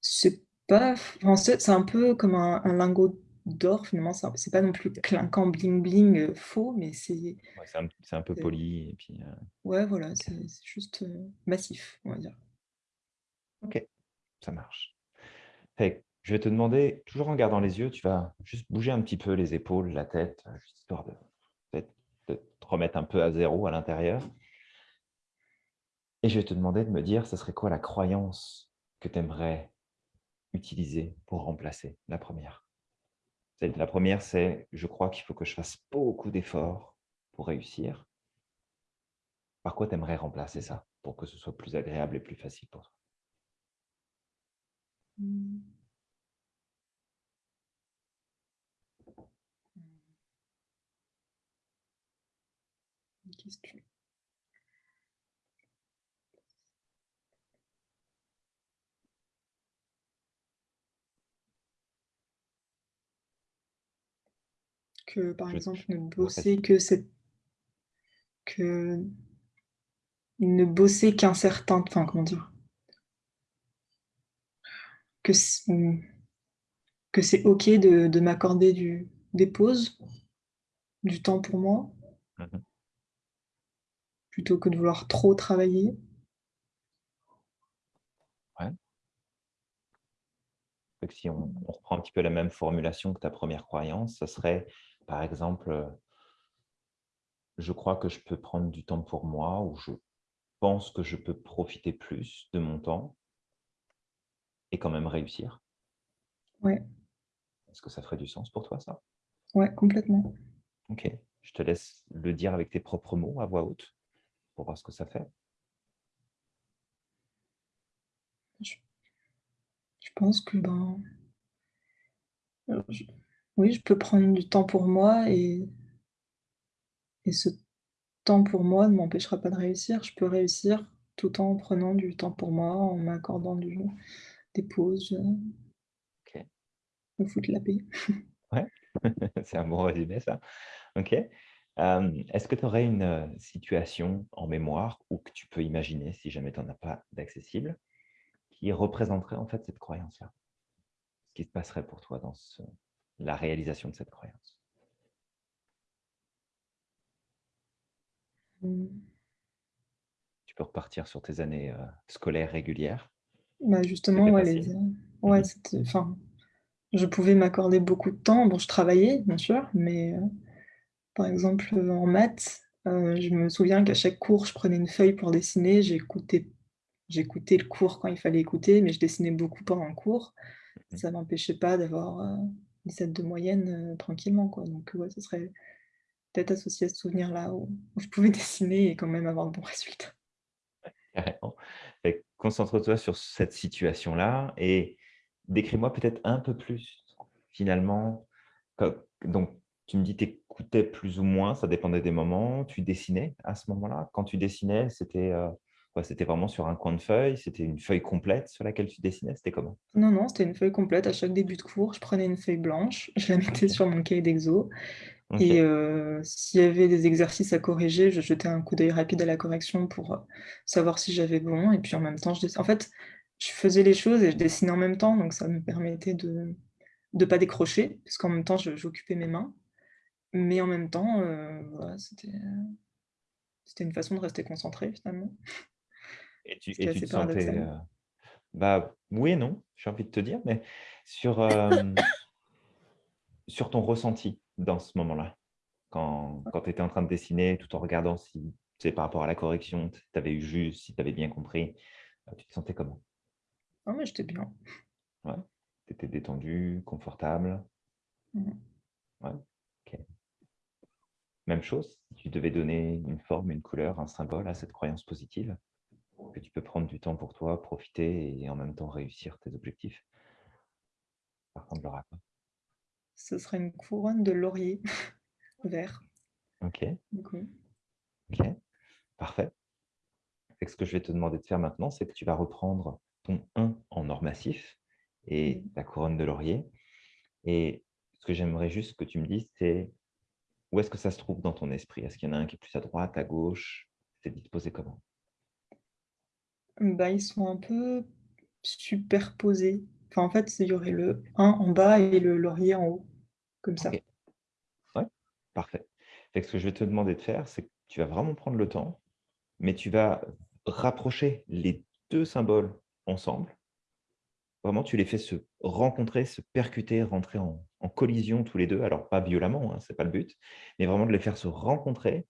C'est pas, c'est un peu comme un, un lingot d'or, finalement. C'est pas non plus clinquant, bling bling, euh, faux, mais c'est.
Ouais, C'est un, peu poli. Et puis, euh,
Ouais, voilà, c'est juste massif, on va dire.
Ok, ça marche. Fait je vais te demander, toujours en gardant les yeux, tu vas juste bouger un petit peu les épaules, la tête, euh, histoire de, te remettre un peu à zéro à l'intérieur. Et je vais te demander de me dire, ce serait quoi la croyance que tu aimerais utiliser pour remplacer la première? La première, c'est « je crois qu'il faut que je fasse beaucoup d'efforts pour réussir ». Par quoi tu aimerais remplacer ça pour que ce soit plus agréable et plus facile pour toi?
Hmm. Une question. Que par exemple, ne bosser que cette. que. ne bosser qu'un certain. Enfin, comment dire? Que c'est que c'est OK de, de m'accorder du, des pauses, du temps pour moi,
Mhm.
Plutôt que de vouloir trop travailler.
Que si on, on reprend un petit peu la même formulation que ta première croyance, ça serait, par exemple, euh, je crois que je peux prendre du temps pour moi ou je pense que je peux profiter plus de mon temps et quand même réussir.
Ouais,
Est-ce que ça ferait du sens pour toi, ça?
Ouais, complètement.
Ok, je te laisse le dire avec tes propres mots à voix haute pour voir ce que ça fait.
Je pense que ben, je- oui, je peux prendre du temps pour moi et, et ce temps pour moi ne m'empêchera pas de réussir. Je peux réussir tout en prenant du temps pour moi, en m'accordant du- des pauses, euh,
Ok,
me foutre la paix.
ouais, <laughs> c'est un bon résumé, ça. Ok. Euh, Est-ce que tu aurais une situation en mémoire ou que tu peux imaginer, si jamais tu n'en as pas d'accessible, qui représenterait en fait cette croyance-là? Ce qui se passerait pour toi dans ce- la réalisation de cette croyance?
Mm.
Tu peux repartir sur tes années euh, scolaires régulières.
Bah justement, ouais, les, ouais, c'était, enfin, je pouvais m'accorder beaucoup de temps. Bon, je travaillais, bien sûr, mais euh, par exemple, en maths, euh, je me souviens qu'à chaque cours, je prenais une feuille pour dessiner, j'écoutais, j'écoutais le cours quand il fallait écouter, mais je dessinais beaucoup pendant le cours.
Mhm.
Ça m'empêchait pas d'avoir euh, 17 de moyenne euh, tranquillement, quoi. Donc, ouais, ce serait peut-être associé à ce souvenir-là où, où je pouvais <laughs> dessiner et quand même avoir de bons résultats.
Carrément. Concentre-toi sur cette situation-là et décris-moi peut-être un peu plus, finalement. Donc, tu me dis que tu écoutais plus ou moins, ça dépendait des moments. Tu dessinais à ce moment-là? Quand tu dessinais, c'était euh, C'était vraiment sur un coin de feuille C'était une feuille complète sur laquelle tu dessinais? C'était comment?
Non, non, c'était une feuille complète. À chaque début de cours, je prenais une feuille blanche, je la mettais sur mon cahier d'exo. Et euh, s'il y avait des exercices à corriger, je jetais un coup d'œil rapide à la correction pour euh, savoir si j'avais bon. Et puis en même temps, je dess- en fait, je faisais les choses et je dessinais en même temps, donc ça me permettait de ne pas décrocher, parce qu'en même temps, j'occupais mes mains. Mais en même temps, euh, voilà, c'était c'était une façon de rester concentré finalement,
Et tu, et tu te sentais... euh, Bah oui et non, j'ai envie de te dire, mais sur, euh, sur ton ressenti dans ce moment-là, quand, quand tu étais en train de dessiner, tout en regardant si, c'est par rapport à la correction, si tu avais eu juste, si tu avais bien compris, euh, tu te sentais comment?
Non, mais j'étais bien.
Ouais. Tu étais détendu, confortable. Ouais. Même chose, si tu devais donner une forme, une couleur, un symbole à cette croyance positive, que tu peux prendre du temps pour toi, profiter et en même temps réussir tes objectifs. Ressemblera à quoi
Ce serait une couronne de laurier <laughs> vert.
Ok, ok, parfait. Fait que ce que je vais te demander de faire maintenant, c'est que tu vas reprendre ton 1 en or massif et
Mhm.
ta couronne de laurier. Et ce que j'aimerais juste que tu me dises, c'est où est-ce que ça se trouve dans ton esprit? Est-ce qu'il y en a un qui est plus à droite, à gauche? C'est disposé comment?
Bah, ils sont un peu superposés. Enfin, en fait, il y aurait le 1 en bas et le laurier en haut, comme ça.
Ok. Ouais, parfait. Fait que ce que je vais te demander de faire, c'est que tu vas vraiment prendre le temps, mais tu vas rapprocher les deux symboles ensemble. Vraiment, tu les fais se rencontrer, se percuter, rentrer en, collision tous les deux. Alors, pas violemment, hein, ce n'est pas le but, mais vraiment de les faire se rencontrer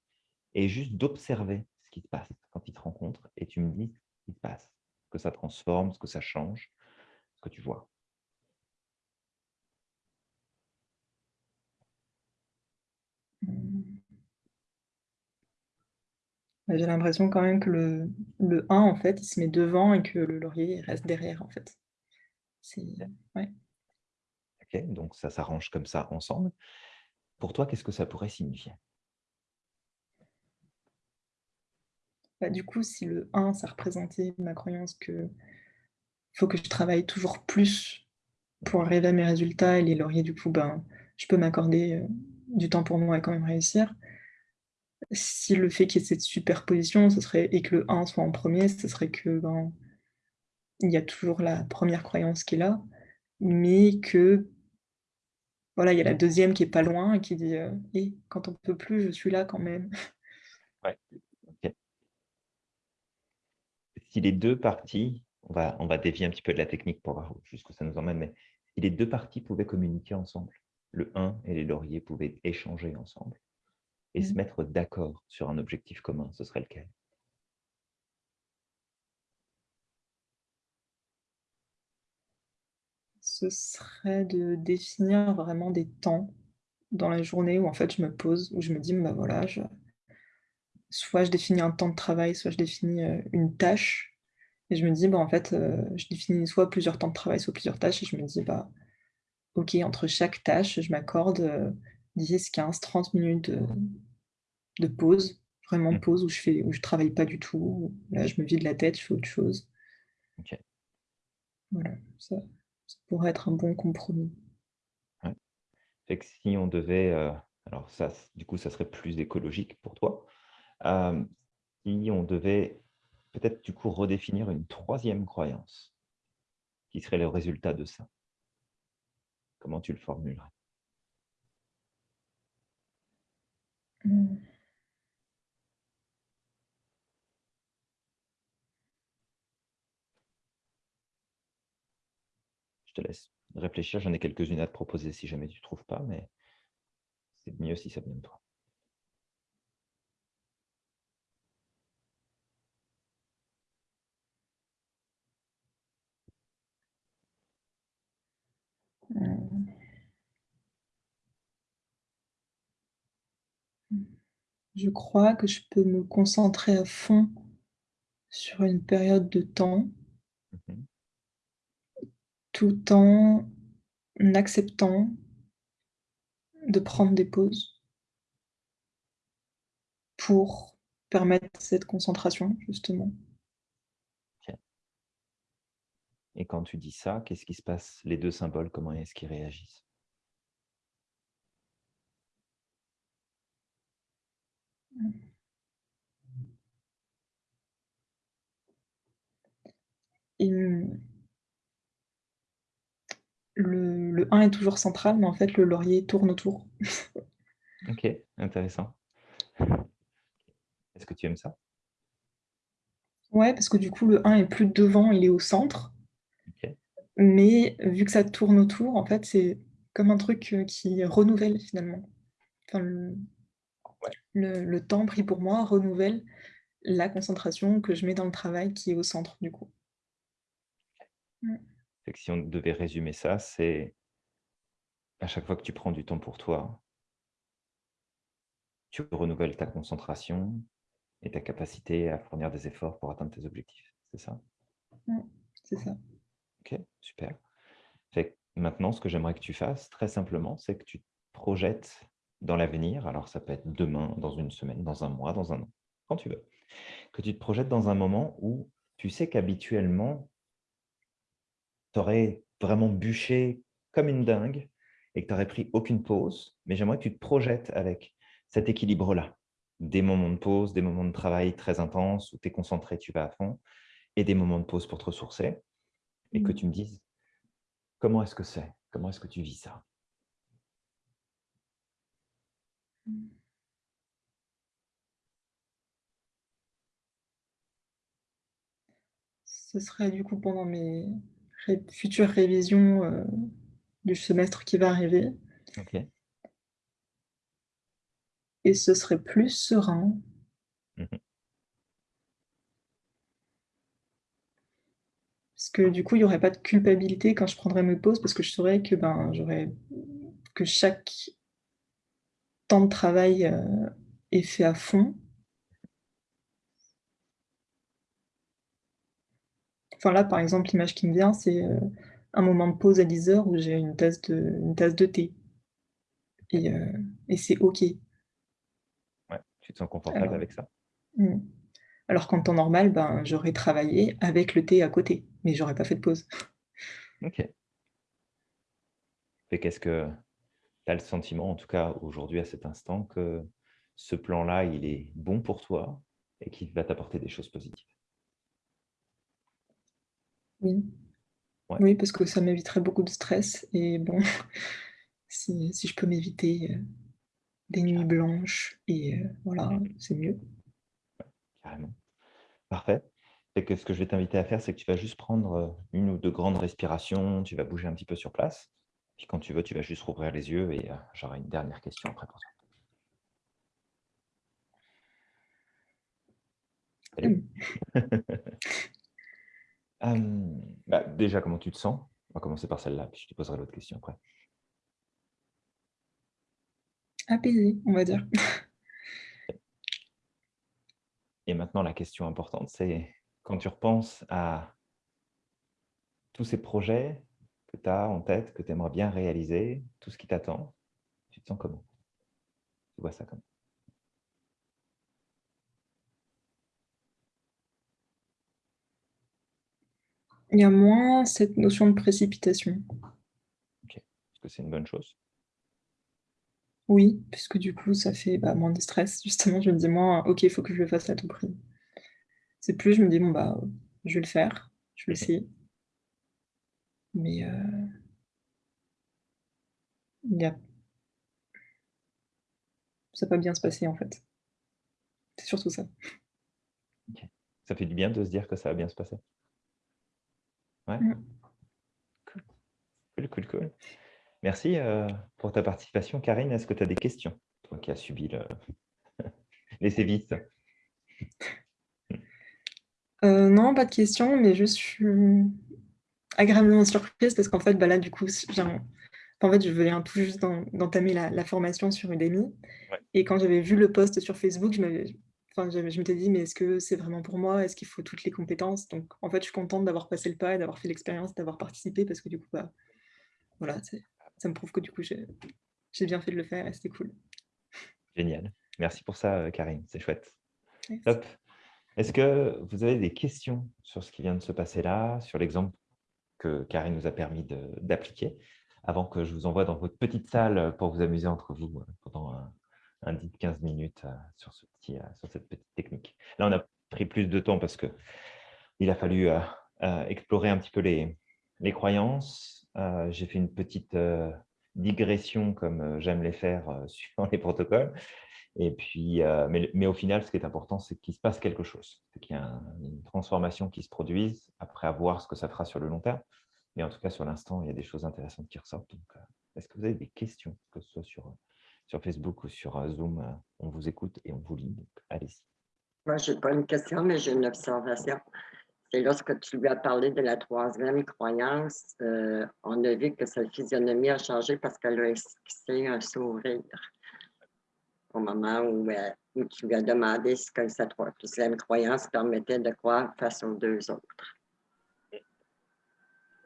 et juste d'observer ce qui se passe quand ils se rencontrent. Et tu me dis ce qui se passe, ce que ça transforme, ce que ça change, ce que tu vois.
Bah, J'ai l'impression quand même que le, le 1, en fait, il se met devant et que le laurier reste derrière, en fait. Ouais.
Ok, donc ça s'arrange comme ça ensemble. Pour toi, qu'est-ce que ça pourrait signifier?
Bah, du coup, si le 1, ça représentait ma croyance que faut que je travaille toujours plus pour arriver à mes résultats et les lauriers, du coup, ben, je peux m'accorder euh, du temps pour moi et quand même réussir. Si le fait qu'il y ait cette superposition, ce serait, et que le 1 soit en premier, ce serait que ben, il y a toujours la première croyance qui est là, mais que voilà, il y a la deuxième qui est pas loin et qui dit euh, Eh, quand on peut plus, je suis là quand même. <laughs>
Ouais. Si les deux parties, on va, on va dévier un petit peu de la technique pour voir jusqu'où ça nous emmène, mais si les deux parties pouvaient communiquer ensemble, le 1 et les lauriers pouvaient échanger ensemble et se
Mhm.
mettre d'accord sur un objectif commun, ce serait lequel?
Ce serait de définir vraiment des temps dans la journée où en fait je me pose, où je me dis, bah voilà, je- soit je définis un temps de travail, soit je définis euh, une tâche. Et je me dis, bah en fait, euh, je définis soit plusieurs temps de travail, soit plusieurs tâches. Et je me dis, bah ok, entre chaque tâche, je m'accorde euh, 10, 15, 30 minutes de, de pause, vraiment
Mhm.
pause où je fais, où je travaille pas du tout. Là, je me vide la tête, je fais autre chose. Voilà, ça, ça pourrait être un bon compromis.
Fait que si on devait, euh, alors ça, du coup, ça serait plus écologique pour toi. Euh, si on devait peut-être du coup redéfinir une troisième croyance, qui serait le résultat de ça, comment tu le formulerais?
Hmm.
Te laisse réfléchir, j'en ai quelques-unes à te proposer si jamais tu ne trouves pas, mais c'est mieux si ça vient de toi.
Je crois que je peux me concentrer à fond sur une période de temps. Tout en acceptant de prendre des pauses pour permettre cette concentration, justement.
Et quand tu dis ça, qu'est-ce qui se passe? Les deux symboles, comment est-ce qu'ils réagissent?
Le, le 1 est toujours central, mais en fait, le laurier tourne autour. <laughs>
Ok, intéressant. Est-ce que tu aimes ça?
Ouais, parce que du coup, le 1 est plus devant, il est au centre. Mais vu que ça tourne autour, en fait, c'est comme un truc euh, qui renouvelle finalement. Enfin, le,
Ouais.
le- le temps pris pour moi renouvelle la concentration que je mets dans le travail qui est au centre du coup.
Fait que si on devait résumer ça, c'est à chaque fois que tu prends du temps pour toi, tu renouvelles ta concentration et ta capacité à fournir des efforts pour atteindre tes objectifs. C'est ça?
C'est ça.
Ok, super. Fait maintenant, ce que j'aimerais que tu fasses, très simplement, c'est que tu te projettes dans l'avenir. Alors, ça peut être demain, dans une semaine, dans un mois, dans un an, quand tu veux. Que tu te projettes dans un moment où tu sais qu'habituellement, tu aurais vraiment bûché comme une dingue et que tu n'aurais pris aucune pause. Mais j'aimerais que tu te projettes avec cet équilibre-là. Des moments de pause, des moments de travail très intenses où tu es concentré, tu vas à fond, et des moments de pause pour te ressourcer. Et que
Mmh.
tu me dises, comment est-ce que c'est? Comment est-ce que tu vis ça?
Ce serait du coup pendant mes ré futures révisions, heu, du semestre qui va arriver et ce serait plus serein.
Mmh
Parce que du coup, il y aurait pas de culpabilité quand je prendrais mes pauses parce que je saurais que, ben, que chaque temps de travail, heu, est fait à fond. Enfin là, par exemple, l'image qui me vient, c'est, heu, un moment de pause à 10:00 où j'ai une tasse de une tasse de thé et heu et c'est OK.
Ouais, tu te sens confortable
Alors
avec ça
mmh. Alors qu'en temps normal, ben, j'aurais travaillé avec le thé à côté, mais j'aurais pas fait de pause.
Ok. Et qu'est-ce que tu as le sentiment, en tout cas aujourd'hui à cet instant, que ce plan-là, il est bon pour toi et qu'il va t'apporter des choses positives?
Oui.
Ouais.
Oui, parce que ça m'éviterait beaucoup de stress et bon, <laughs> si si je peux m'éviter, heu, des nuits blanches et heu, voilà,
Mmh
c'est mieux.
Carrément. Parfait. Et que ce que je vais t'inviter à faire, c'est que tu vas juste prendre, heu, 1 ou 2 grandes respirations, tu vas bouger un petit peu sur place. Puis quand tu veux, tu vas juste rouvrir les yeux et j'aurai une dernière question après pour toi. Salut. <laughs> Bah, déjà, comment tu te sens? On va commencer par celle-là, puis je te poserai l'autre question après.
Apaisée, on va dire.
Et maintenant, la question importante, c'est quand tu repenses à tous ces projets que tu as en tête, que tu aimerais bien réaliser, tout ce qui t'attend, tu te sens comment? Tu vois ça comment?
Il y a moins cette notion de précipitation.
OK. Est-ce que c'est une bonne chose?
Oui, puisque du coup, ça fait, bah, moins de stress. Justement, je me dis moins: «OK, il faut que je le fasse à tout prix». C'est plus je me dis: «Bon, bah, je vais le faire, je vais essayer». Mais heu il y a ça peut bien se passer, en fait. C'est surtout ça.
OK. Ça fait du bien de se dire que ça va bien se passer? Ouais?
Mmh.
Cool. Cool, cool, cool. Merci, heu, pour ta participation. Karine, est-ce que tu as des questions? Toi qui as subi le <laughs> les sévices?
Heu, non, pas de questions, mais juste je suis agréablement surprise parce qu'en fait, bah, là, du coup, en fait, je viens tout juste d'en d'entamer la la formation sur Udemy
Ouais.
et quand j'avais vu le post sur Facebook, je m'avais enfin, j'avais je m'étais dit: «Mais est-ce que c'est vraiment pour moi? Est-ce qu'il faut toutes les compétences?» donc en fait, je suis contente d'avoir passé le pas et d'avoir fait l'expérience, d'avoir participé parce que du coup, bah, voilà, ça me prouve que du coup, j'ai bien fait de le faire et c'était cool.
Génial. Merci pour ça, heu, Karine, c'est chouette.
Merci.
Top. Est-ce que vous avez des questions sur ce qui vient de se passer là, sur l'exemple que Karine nous a permis d'appliquer, avant que je vous envoie dans votre petite salle, pour vous amuser entre vous, heu, pendant un un 10-15 minutes, heu, sur ce petit, heu, sur cette petite technique? Là, on a pris plus de temps parce qu'il a fallu, heu, explorer un petit peu les croyances. J'ai fait une petite, digression comme, j'aime les faire, <laughs> suivant les protocoles et puis, mais au final, ce qui est important, c'est qu'il se passe quelque chose. C'est qu'il y a un une transformation qui se produise. Après, à voir ce que ça fera sur le long terme. Mais en tout cas, sur l'instant, il y a des choses intéressantes qui ressortent. Est-ce que vous avez des questions? Que ce soit sur, sur Facebook ou sur, heu, Zoom, heu, on vous écoute et on vous lit, donc allez-y.
Moi, j'ai pas une question, mais j'ai une observation. C'est lorsque tu lui as parlé de la 3e croyance, heu, on a vu que sa physionomie a changé parce qu'elle a esquissé un sourire. au moment où, euh, où tu lui as demandé ce que sa troisième croyance permettait de croire face aux deux autres.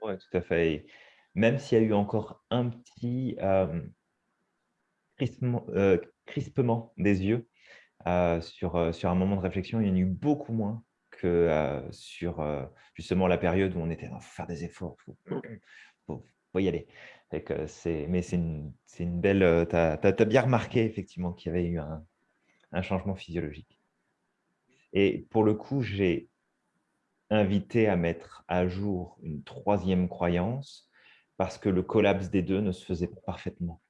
Oui, tout à fait. Même s'il y a eu encore un petit euh, crispement, euh, crispement des yeux euh, sur, euh, sur un moment de réflexion, il y en a eu beaucoup moins que sur justement la période où on était faire des efforts, il faut, faut- y aller. Mais c'est une, une belle... Tu as, bien remarqué effectivement qu'il y avait eu un, un changement physiologique. Et pour le coup, j'ai invité à mettre à jour une troisième croyance parce que le collapse des deux ne se faisait pas parfaitement.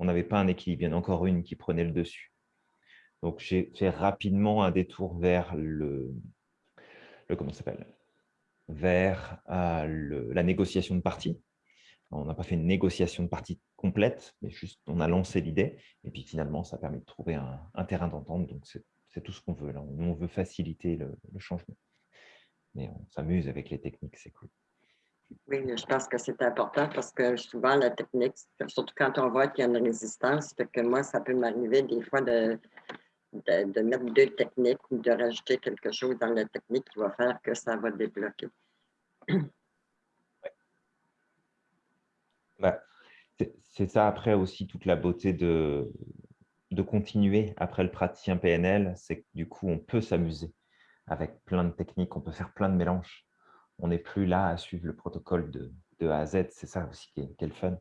On n'avait pas un équilibre, il y en a encore une qui prenait le dessus. Donc, j'ai fait rapidement un détour vers le, le comment s'appelle? Vers euh, la négociation de partie. On n'a pas fait une négociation de partie complète, mais juste on a lancé l'idée. Et puis finalement, ça a permis de trouver un, terrain d'entente. Donc, c'est tout ce qu'on veut. Là. On, on veut faciliter le changement. Mais on s'amuse avec les techniques, c'est cool.
Oui, je pense que c'est important parce que souvent, la technique, surtout quand on voit qu'il y a une résistance, fait que moi, ça peut m'arriver des fois de, mettre deux techniques ou de rajouter quelque chose dans la technique qui va faire que ça va débloquer.
C'est- c'est ça après aussi toute la beauté de, de continuer après le praticien PNL, c'est que du coup, on peut s'amuser avec plein de techniques, on peut faire plein de mélanges. On n'est plus là à suivre le protocole de, de A à Z, c'est ça aussi qui est, qui est le fun.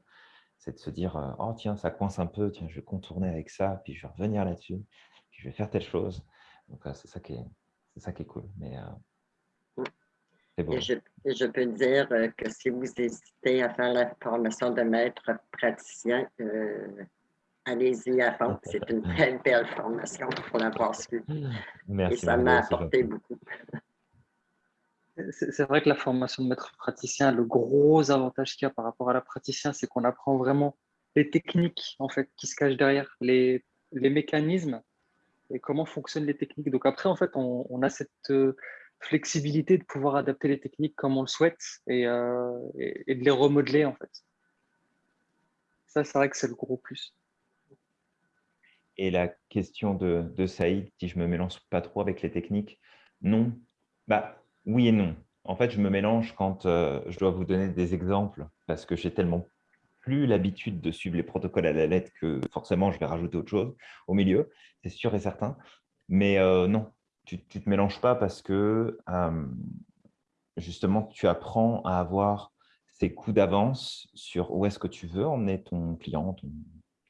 C'est de se dire, euh, oh tiens, ça coince un peu, tiens, je vais contourner avec ça, puis je vais revenir là-dessus, puis je vais faire telle chose. Donc, euh, c'est ça, qui est- c'est ça qui est cool. Mais euh, beau.
Et je, et je peux dire euh, que si vous hésitez à faire la formation de maître praticien, euh, allez-y à fond. <laughs> C'est une très belle formation pour l'avoir. Et
Merci.
ça m'a apporté beaucoup.
C'est vrai que la formation de maître praticien, le gros avantage qu'il y a par rapport à la praticien, c'est qu'on apprend vraiment les techniques en fait qui se cachent derrière, les, les mécanismes et comment fonctionnent les techniques. Donc après, en fait, on, on a cette euh, flexibilité de pouvoir adapter les techniques comme on le souhaite et, euh, et- et de les remodeler en fait. Ça, c'est vrai que c'est le gros plus.
Et la question de, de Saïd, si je me mélange pas trop avec les techniques, non. Bah, oui et non. En fait, je me mélange quand euh, je dois vous donner des exemples parce que j'ai tellement plus l'habitude de suivre les protocoles à la lettre que forcément, je vais rajouter autre chose au milieu, c'est sûr et certain. Mais euh, non, tu ne te mélanges pas parce que euh, justement, tu apprends à avoir ces coups d'avance sur où est-ce que tu veux emmener ton client, ton,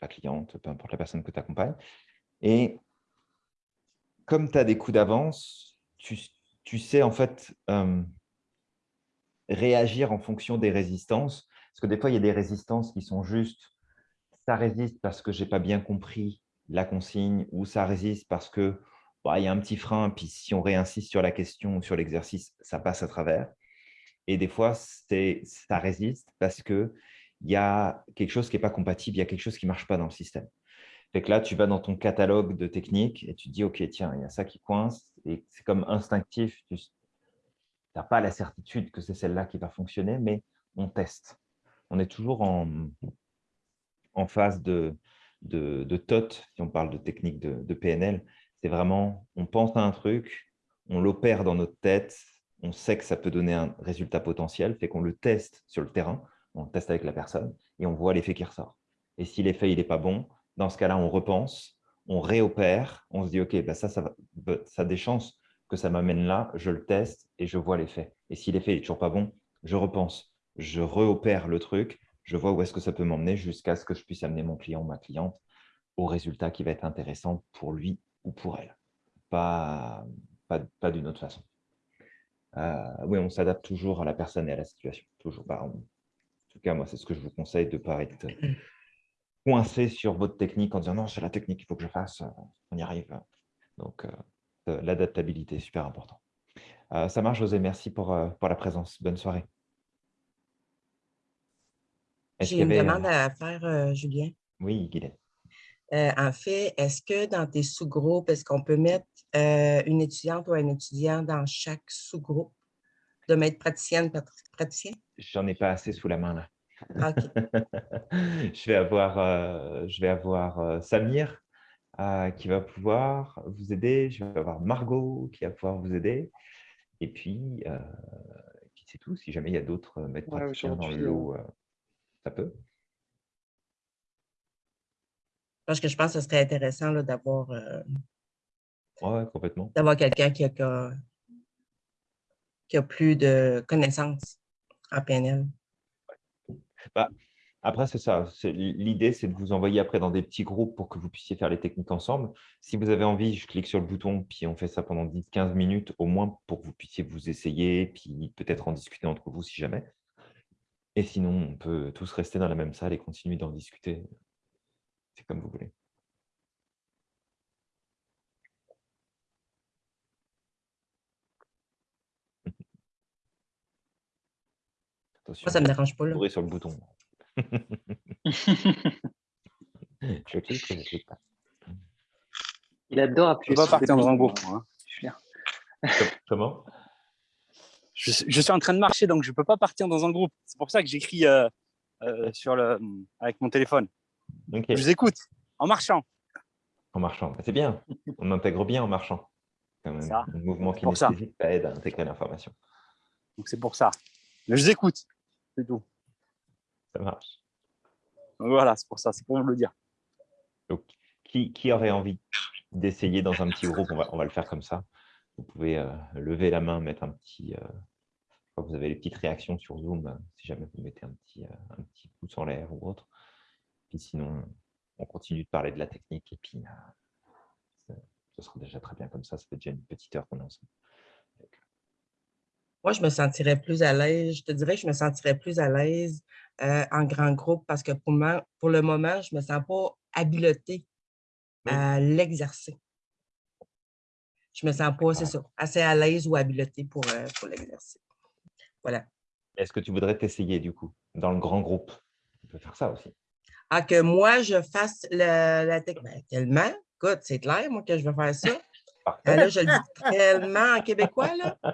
la cliente, peu importe la personne que tu accompagnes. Et comme tu as des coups d'avance, tu, tu sais en fait euh, réagir en fonction des résistances. Parce que des fois, il y a des résistances qui sont juste, ça résiste parce que je n'ai pas bien compris la consigne ou ça résiste parce que bah, il y a un petit frein, puis si on réinsiste sur la question ou sur l'exercice, ça passe à travers. Et des fois, ça résiste parce qu'il y a quelque chose qui n'est pas compatible, il y a quelque chose qui ne marche pas dans le système. Que là, tu vas dans ton catalogue de techniques et tu te dis, OK, tiens, il y a ça qui coince. Et c'est comme instinctif, tu n'as pas la certitude que c'est celle-là qui va fonctionner, mais on teste. On est toujours en, en phase de, de, TOT, si on parle de technique de, de PNL. C'est vraiment, on pense à un truc, on l'opère dans notre tête, on sait que ça peut donner un résultat potentiel, fait qu'on le teste sur le terrain, on le teste avec la personne et on voit l'effet qui ressort. Et si l'effet n'est pas bon, dans ce cas-là, on repense, on réopère, on se dit, OK, bah ça, ça, va, ça a des chances que ça m'amène là, je le teste et je vois l'effet. Et si l'effet n'est toujours pas bon, je repense, je réopère le truc, je vois où est-ce que ça peut m'emmener jusqu'à ce que je puisse amener mon client ou ma cliente au résultat qui va être intéressant pour lui ou pour elle. Pas, pas, pas d'une autre façon. Euh, oui, on s'adapte toujours à la personne et à la situation. Toujours. Bah. En tout cas, moi, c'est ce que je vous conseille de ne pas être coincé sur votre technique en disant non, c'est la technique qu'il faut que je fasse, on y arrive. Donc, euh, l'adaptabilité est super important. Euh, ça marche, José. Merci pour, euh, pour la présence. Bonne soirée.
J'ai une demande à faire, euh, Julien.
Oui, Guylaine.
Euh, en fait, est-ce que dans tes sous-groupes, est-ce qu'on peut mettre euh, une étudiante ou un étudiant dans chaque sous-groupe? De maître praticienne, praticien?
J'en ai pas assez sous la main là.
Okay. <laughs>
je vais avoir, euh, je vais avoir euh, Samir euh, qui va pouvoir vous aider. Je vais avoir Margot qui va pouvoir vous aider. Et puis, euh, c'est tout. Si jamais il y a d'autres maîtres
Ouais,
praticiens dans le lot, euh, ça peut.
Parce que je pense que ce serait intéressant là, d'avoir euh,
Ouais, complètement.
d'avoir quelqu'un qui, a, qui a plus de connaissances en PNL.
Bah, après, c'est ça. L'idée, c'est de vous envoyer après dans des petits groupes pour que vous puissiez faire les techniques ensemble. Si vous avez envie, je clique sur le bouton, puis on fait ça pendant 10-15 minutes, au moins pour que vous puissiez vous essayer, puis peut-être en discuter entre vous si jamais. Et sinon, on peut tous rester dans la même salle et continuer d'en discuter. C'est comme vous voulez. Attention,
Moi, ça ne me dérange pas. Là.
bourré sur le bouton. <laughs> je clique, je clique pas.
Il adore
Je
appuyer
peux pas
sur
partir
les
dans un hein.
Je suis bien.
Comment?
Je, suis- je suis en train de marcher, donc je ne peux pas partir dans un groupe. C'est pour ça que j'écris euh, euh, sur le, avec mon téléphone.
Ok,
Je vous écoute en marchant.
en marchant. Bah, C'est bien. On intègre bien en marchant.
Ça.
Le mouvement
pour ça.
ça aide à intégrer l'information.
Donc c'est pour ça. Mais je vous écoute. C'est tout.
Ça marche.
Donc voilà, c'est pour ça. C'est pour vous le dire.
Donc, qui, qui aurait envie d'essayer dans un petit groupe on va, on va le faire comme ça. Vous pouvez euh, lever la main, mettre un petit. euh, je crois que vous avez les petites réactions sur Zoom, euh, si jamais vous mettez un petit, euh, un petit pouce en l'air ou autre. Puis sinon, on continue de parler de la technique et puis ce sera déjà très bien comme ça. Ça fait déjà une petite heure qu'on est ensemble.
Moi, je me sentirais plus à l'aise. Je te dirais que je me sentirais plus à l'aise euh, en grand groupe parce que pour, moi, pour le moment, je ne me sens pas habilitée à l'exercer. Je me sens pas, c'est ça, assez à l'aise ou habilitée pour, euh, pour l'exercer. Voilà.
Est-ce que tu voudrais t'essayer du coup dans le grand groupe? On peut faire ça aussi.
Ah, que moi, je fasse le- la technique. tellement, écoute, c'est clair, moi, que je vais faire ça.
Parfait.
Ah, là, je le dis <laughs> tellement en québécois, là.
Oui,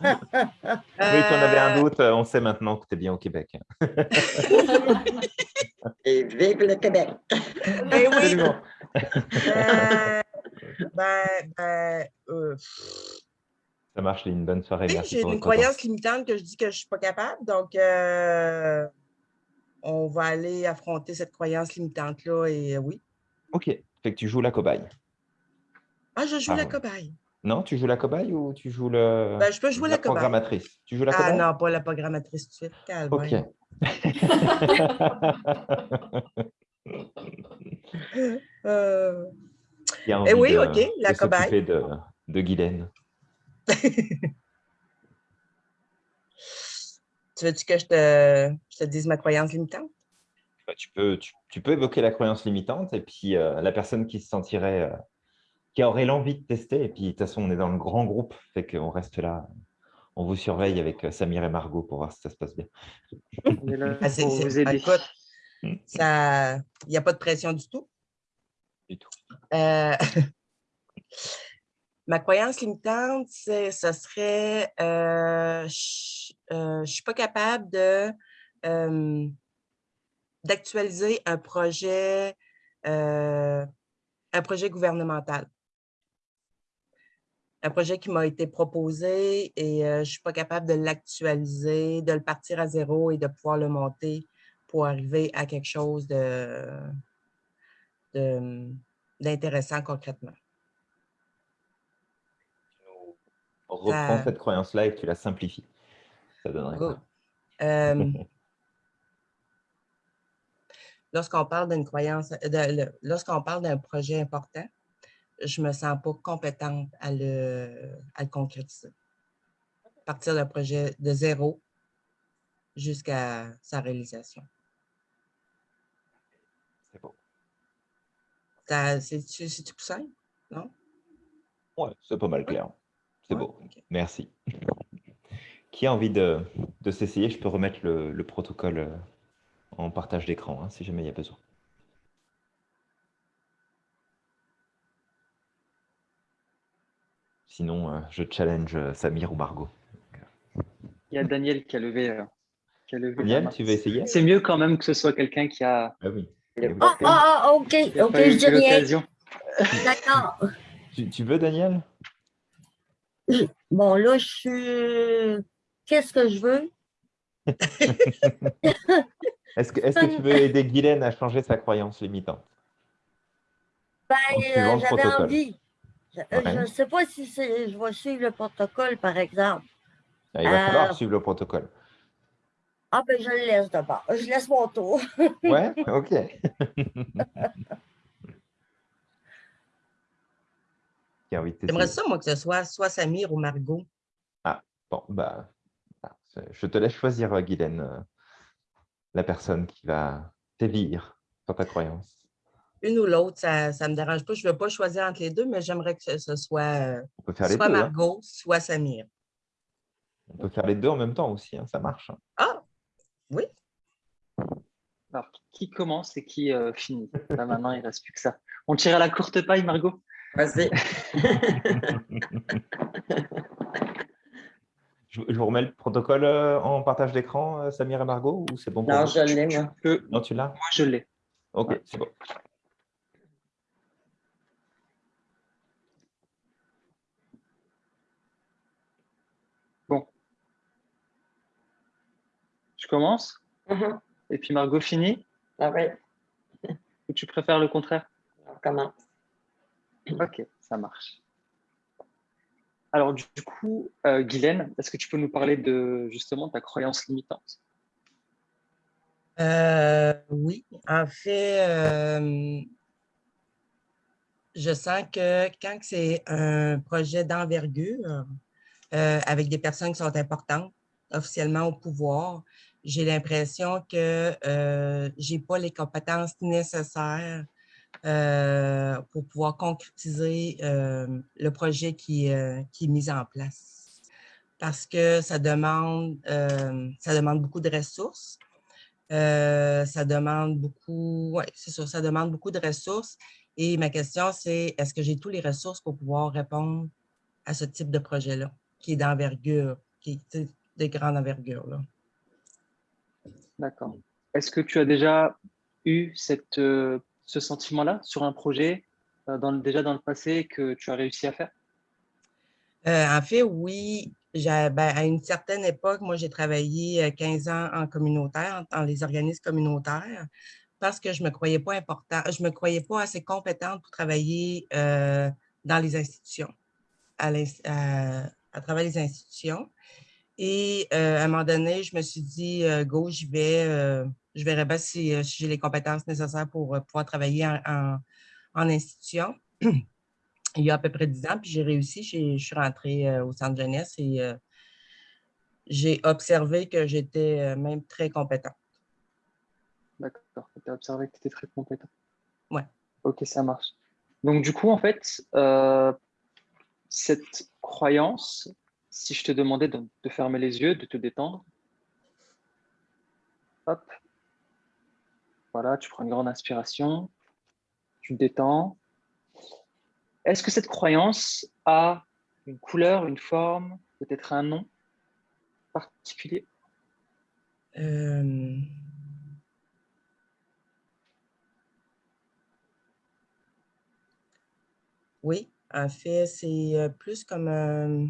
si on avait un
Euh,
doute, on sait maintenant que tu es bien au Québec. <laughs>
Et vive le Québec!
ben oui, euh, ben, ben, euh,
Ça marche, une bonne soirée.
tu j'ai une
temps.
croyance limitante que je dis que je ne suis pas capable, donc euh, on va aller affronter cette croyance limitante-là et oui.
Ok, fait que tu joues la cobaye.
Ah, je joue
Ah,
la cobaye.
Non, tu joues la cobaye ou tu joues le,
Ben, je peux jouer la
programmatrice Tu joues la
Ah
cobaye?
non, pas la programmatrice tout de suite. calvaire.
Ok. <laughs>
Euh,
Qui a
Eh oui,
de-
ok, la
de
cobaye.
de, de Guylaine. <laughs>
tu veux-tu que je te, je te dise ma croyance limitante?
Bah, tu, peux, tu, tu peux évoquer la croyance limitante et puis euh, la personne qui se sentirait, euh, qui aurait l'envie de tester. Et puis de toute façon, on est dans le grand groupe, fait qu'on reste là. On vous surveille avec euh, Samir et Margot pour voir si ça se passe bien.
On est là
Ah, c'est-
pour
c'est-
vous aider.
écoute, ça, il n'y a pas de pression du tout?
Du tout.
Euh, <laughs> ma croyance limitante, c'est, ce serait, euh, je ne suis pas capable de, euh, d'actualiser un projet, euh, un projet gouvernemental. Un projet qui m'a été proposé et euh, je ne suis pas capable de l'actualiser, de le partir à zéro et de pouvoir le monter pour arriver à quelque chose de, de- d'intéressant concrètement.
On reprend
Ça-
cette croyance-là et que tu la simplifies. Ça donnerait quoi?
Euh, lorsqu'on parle d'une croyance, lorsqu'on parle d'un projet important, je ne me sens pas compétente à le, à le concrétiser. Partir d'un projet de zéro jusqu'à sa réalisation.
C'est beau.
C'est-tu c'est-tu plus simple? Non?
Ouais, c'est pas mal clair. C'est
Ouais,
beau. Merci. Qui a envie de, de s'essayer? Je peux remettre le, le protocole en partage d'écran hein, si jamais il y a besoin. Sinon, euh, je challenge euh, Samir ou Margot.
Il y a Daniel qui a levé. euh, qui a levé la
Daniel, tu veux essayer?
C'est mieux quand même que ce soit quelqu'un qui a,
Ah oui. Ah
Ah, ah, ok, ok,
l'occasion. <laughs> <laughs>
D'accord.
Tu, tu veux, Daniel?
Bon, là, je suis... Qu'est-ce que je veux? <laughs>
Est-ce que, est-ce que tu veux aider Guylaine à changer sa croyance limitante?
Ben, euh, j'avais
protocole.
Je ne sais pas si je vais suivre le protocole, par exemple.
Ah, Il va falloir
Euh,
suivre le protocole.
Ah, ben, je le laisse d'abord. Je laisse mon tour. <laughs>
Ouais, ok. <laughs>
J'aimerais ça, moi, que ce soit soit Samir ou Margot.
Bon, bah, ah, je te laisse choisir, euh, Guylaine, euh, la personne qui va t'élire sur ta croyance.
Une ou l'autre, ça ne me dérange pas. Je ne veux pas choisir entre les deux, mais j'aimerais que ce- soit euh, soit
deux. hein.
Margot, soit Samir.
On peut faire les deux en même temps aussi, hein, ça marche. hein.
Ah, oui.
Alors, qui commence et qui euh, finit? Là, maintenant, il ne reste plus que ça. On tire à la courte paille, Margot?
Vas-y. <laughs>
Je, je vous remets le protocole euh, en partage d'écran, Samir et Margot, ou c'est bon pour
Non,
vous?
je l'ai, moi.
Non, tu l'as?
Moi, je l'ai.
Ok,
Ouais.
c'est bon.
Je commence
Mhm.
et puis Margot finit
Ah oui,
ou tu préfères le contraire?
On commence.
Ok, ça marche. Alors, du du coup, euh, Guylaine, est-ce que tu peux nous parler de justement ta croyance limitante?
Euh, oui, en fait, euh, je sens que quand c'est un projet d'envergure, euh, avec des personnes qui sont importantes, officiellement au pouvoir, j'ai l'impression que euh, je n'ai pas les compétences nécessaires euh, pour pouvoir concrétiser euh, le projet qui, qui est mis en place. Parce que ça demande, ça demande beaucoup de ressources. Ça demande beaucoup, c'est sûr, ça demande beaucoup de ressources. Et ma question, c'est est-ce que j'ai tous les ressources pour pouvoir répondre à ce type de projet-là, qui est d'envergure, qui est de grande envergure. Là?
D'accord. Est-ce que tu as déjà eu cette, euh, ce sentiment-là sur un projet euh, dans déjà dans le passé que tu as réussi à faire?
Euh, en fait, oui. j'ai- ben, à une certaine époque, moi, j'ai travaillé euh, 15 ans en communautaire, dans les organismes communautaires, parce que je ne me croyais pas important, je me croyais pas assez compétente pour travailler euh, dans les institutions, à, l'ins- à- à travers les institutions. Et euh, à un moment donné, je me suis dit, euh, go, j'y vais, euh, je verrai bien si, si j'ai les compétences nécessaires pour pouvoir travailler en, en- en institution <clears throat> il y a à peu près 10 ans, puis j'ai réussi. Je suis rentrée au centre jeunesse et j'ai observé que j'étais même très compétente.
D'accord. Tu as observé que tu étais très compétent.
Ouais.
Ok, ça marche. Donc, du coup, en fait, cette croyance, si je te demandais de, fermer les yeux, de te détendre, hop, voilà, tu prends une grande inspiration, tu te détends. Est-ce que cette croyance a une couleur, une forme, peut-être un nom particulier?
Euh, Oui, en fait, c'est euh, plus comme un-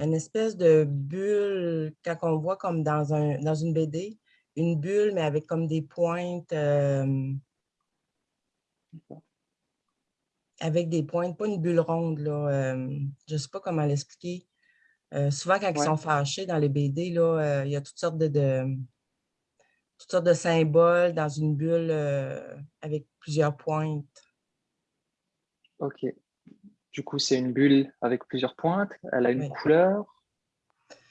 une espèce de bulle, quand on voit comme dans, un, dans une BD, une bulle, mais avec comme des pointes, euh, avec des pointes, pas une bulle ronde, là, euh, je ne sais pas comment l'expliquer. Euh, souvent, quand ils sont fâchés dans les BD, là, euh, il y a toutes sortes de, de- toutes sortes de symboles dans une bulle euh, avec plusieurs pointes.
Ok. Du coup, c'est une bulle avec plusieurs pointes. Elle a une
Oui.
couleur.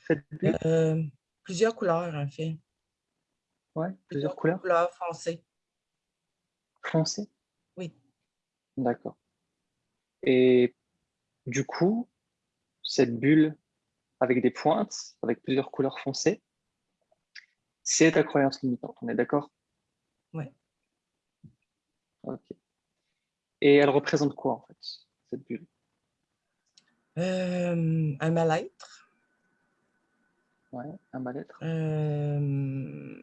Cette bulle?
Euh, plusieurs couleurs, en fait.
Ouais, plusieurs couleurs.
Couleurs foncées.
Foncées?
Oui.
D'accord. Et du coup, cette bulle avec des pointes, avec plusieurs couleurs foncées, c'est ta croyance limitante. On est d'accord?
Oui.
Ok. Et elle représente quoi, en fait, cette bulle?
Euh, un mal-être.
Ouais, un mal-être.
Euh,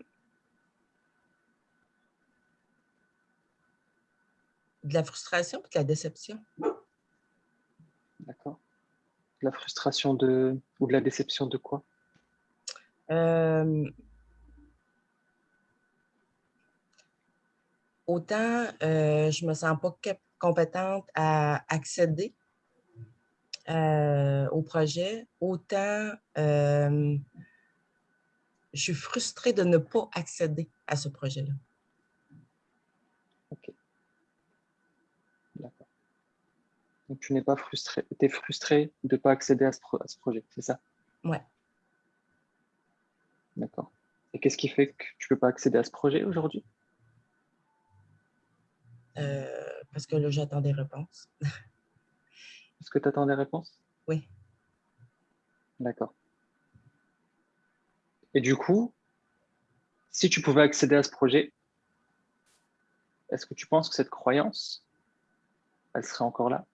de la frustration et de la déception.
D'accord. De la frustration de ou de la déception de quoi?
Euh, autant je me sens pas compétente à accéder euh, au projet, autant euh, je suis frustrée de ne pas accéder à ce projet-là.
D'accord. Donc tu n'es pas frustré, tu es frustré de ne pas accéder à ce, pro- à ce projet, c'est ça?
Ouais.
D'accord. Et qu'est-ce qui fait que tu ne peux pas accéder à ce projet aujourd'hui?
Euh, parce que là, j'attends des réponses. <laughs>
Est-ce que tu attends des réponses?
Oui.
D'accord. Et du coup, si tu pouvais accéder à ce projet, est-ce que tu penses que cette croyance, elle serait encore là?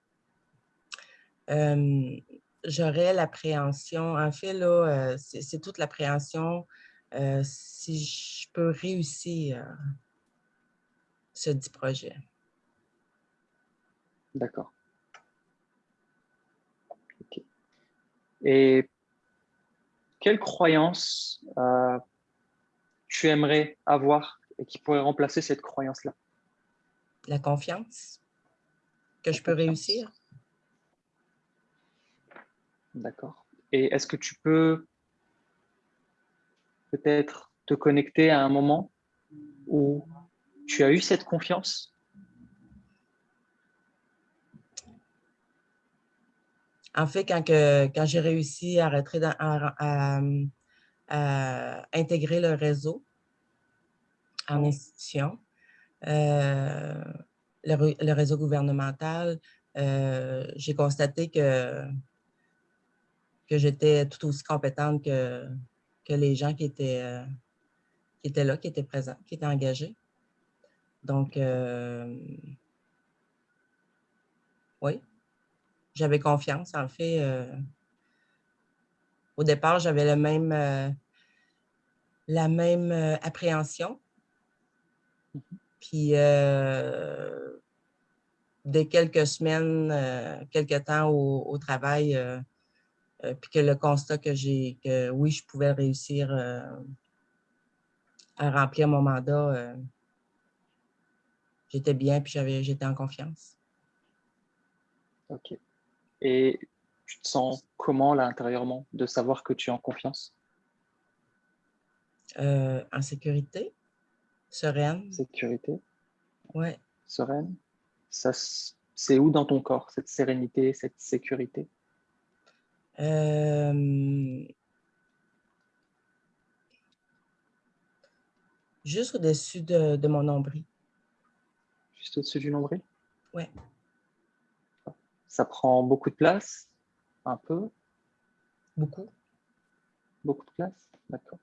Euh, J'aurais l'appréhension. En fait, là, euh, c'est c'est toute l'appréhension. euh, si je peux réussir ce dit projet.
D'accord. Et quelle croyance euh, tu aimerais avoir et qui pourrait remplacer cette croyance-là?
La confiance que je peux réussir.
D'accord. Et est-ce que tu peux peut-être te connecter à un moment où tu as eu cette confiance?
En fait, quand, que- quand j'ai réussi à, rentrer dans- à- à- à intégrer le réseau en institution, euh, le, ré- le réseau gouvernemental, euh, j'ai constaté que, que j'étais tout aussi compétente que, que les gens qui étaient, euh, qui étaient là, qui étaient présents, qui étaient engagés. Donc, oui, j'avais confiance. En fait, euh, au départ, j'avais même, euh, la même euh, appréhension. Puis, dès quelques semaines, quelques temps au, travail, puis que le constat que j'ai, que oui, je pouvais réussir à remplir mon mandat, j'étais bien, puis j'étais en confiance.
Ok. Et tu te sens comment là intérieurement de savoir que tu es en confiance?
Euh, en sécurité, sereine,
Sécurité,
ouais.
sereine. Ça, C'est où dans ton corps, cette sérénité, cette sécurité?
Euh, juste au-dessus de, de mon nombril.
Juste au-dessus du nombril?
Ouais.
Ça prend beaucoup de place Un peu
Beaucoup.
Beaucoup de place D'accord.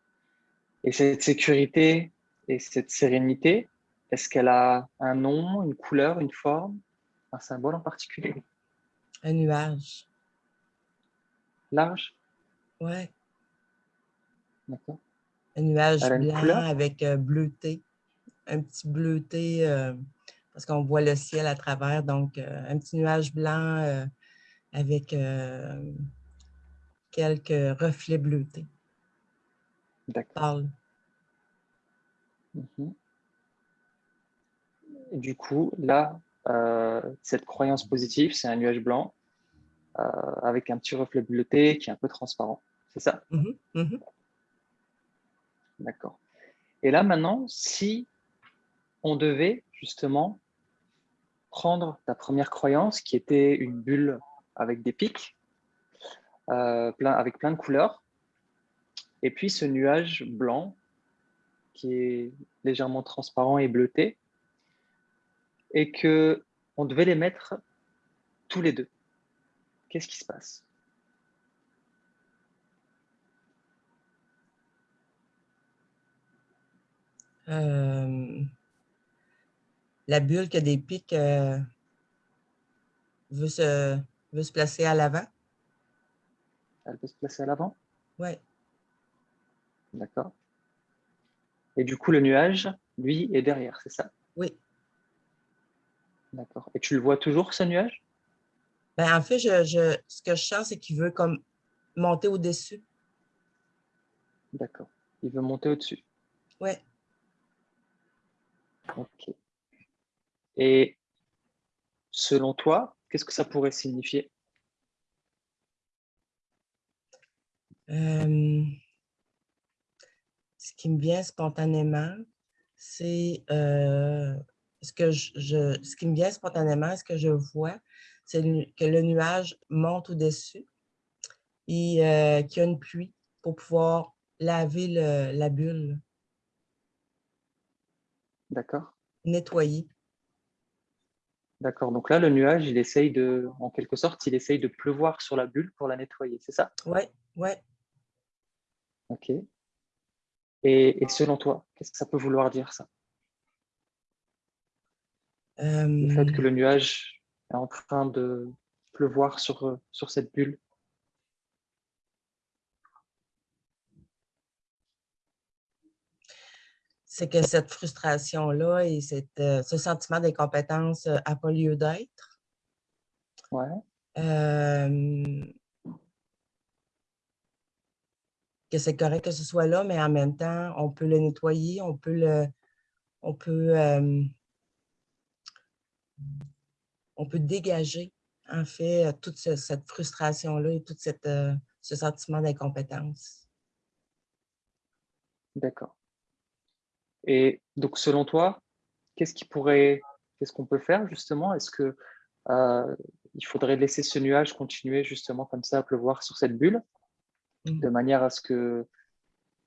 Et cette sécurité et cette sérénité, est-ce qu'elle a un nom, une couleur, une forme, un symbole en particulier?
Un nuage.
Large?
Ouais.
D'accord.
Un nuage blanc avec euh, bleuté. Un petit bleuté, euh, parce qu'on voit le ciel à travers. Donc, euh, un petit nuage blanc euh, avec euh, quelques reflets bleutés.
D'accord. Et du coup, là, euh, cette croyance positive, c'est un nuage blanc euh, avec un petit reflet bleuté qui est un peu transparent. C'est ça?
Mhm, mhm.
D'accord. Et là, maintenant, si on devait justement prendre ta première croyance qui était une bulle avec des pics, euh, avec plein de couleurs, et puis ce nuage blanc qui est légèrement transparent et bleuté, et que on devait les mettre tous les deux. Qu'est-ce qui se passe?
Euh, la bulle qui a des pics euh, veut, se, veut se placer à l'avant.
Elle peut se placer à l'avant?
Oui.
D'accord. Et du coup, le nuage, lui, est derrière, c'est ça?
Oui.
D'accord. Et tu le vois toujours, ce nuage?
Ben, en fait, je, je- ce que je sens, c'est qu'il veut comme monter au-dessus.
D'accord. Il veut monter au-dessus.
Ouais.
Ok. Et selon toi, qu'est-ce que ça pourrait signifier?
Euh, ce qui me vient spontanément, c'est euh, ce que je, je- ce qui me vient spontanément, ce que je vois, c'est que le nuage monte au-dessus et euh, qu'il y a une pluie pour pouvoir laver le- la bulle,
D'accord.
nettoyer.
D'accord. Donc là, le nuage, il essaye de, en quelque sorte, il essaye de pleuvoir sur la bulle pour la nettoyer, c'est ça?
Ouais, ouais.
Ok. Et, et selon toi, qu'est-ce que ça peut vouloir dire, ça? Le fait que
Euh,
le nuage est en train de pleuvoir sur, sur cette bulle
c'est que cette frustration-là et cette, euh, ce sentiment d'incompétence n'a pas lieu d'être.
Ouais.
Euh, que c'est correct que ce soit là, mais en même temps, on peut le nettoyer, on peut le, on peut, euh, on peut dégager, en fait, euh, toute ce- cette frustration-là et tout cette, euh, ce sentiment d'incompétence.
D'accord. Et donc, selon toi, qu'est-ce qui pourrait, qu'est-ce qu'on peut faire justement? Est-ce que euh, il faudrait laisser ce nuage continuer justement comme ça à pleuvoir sur cette bulle,
Mm.
de manière à ce que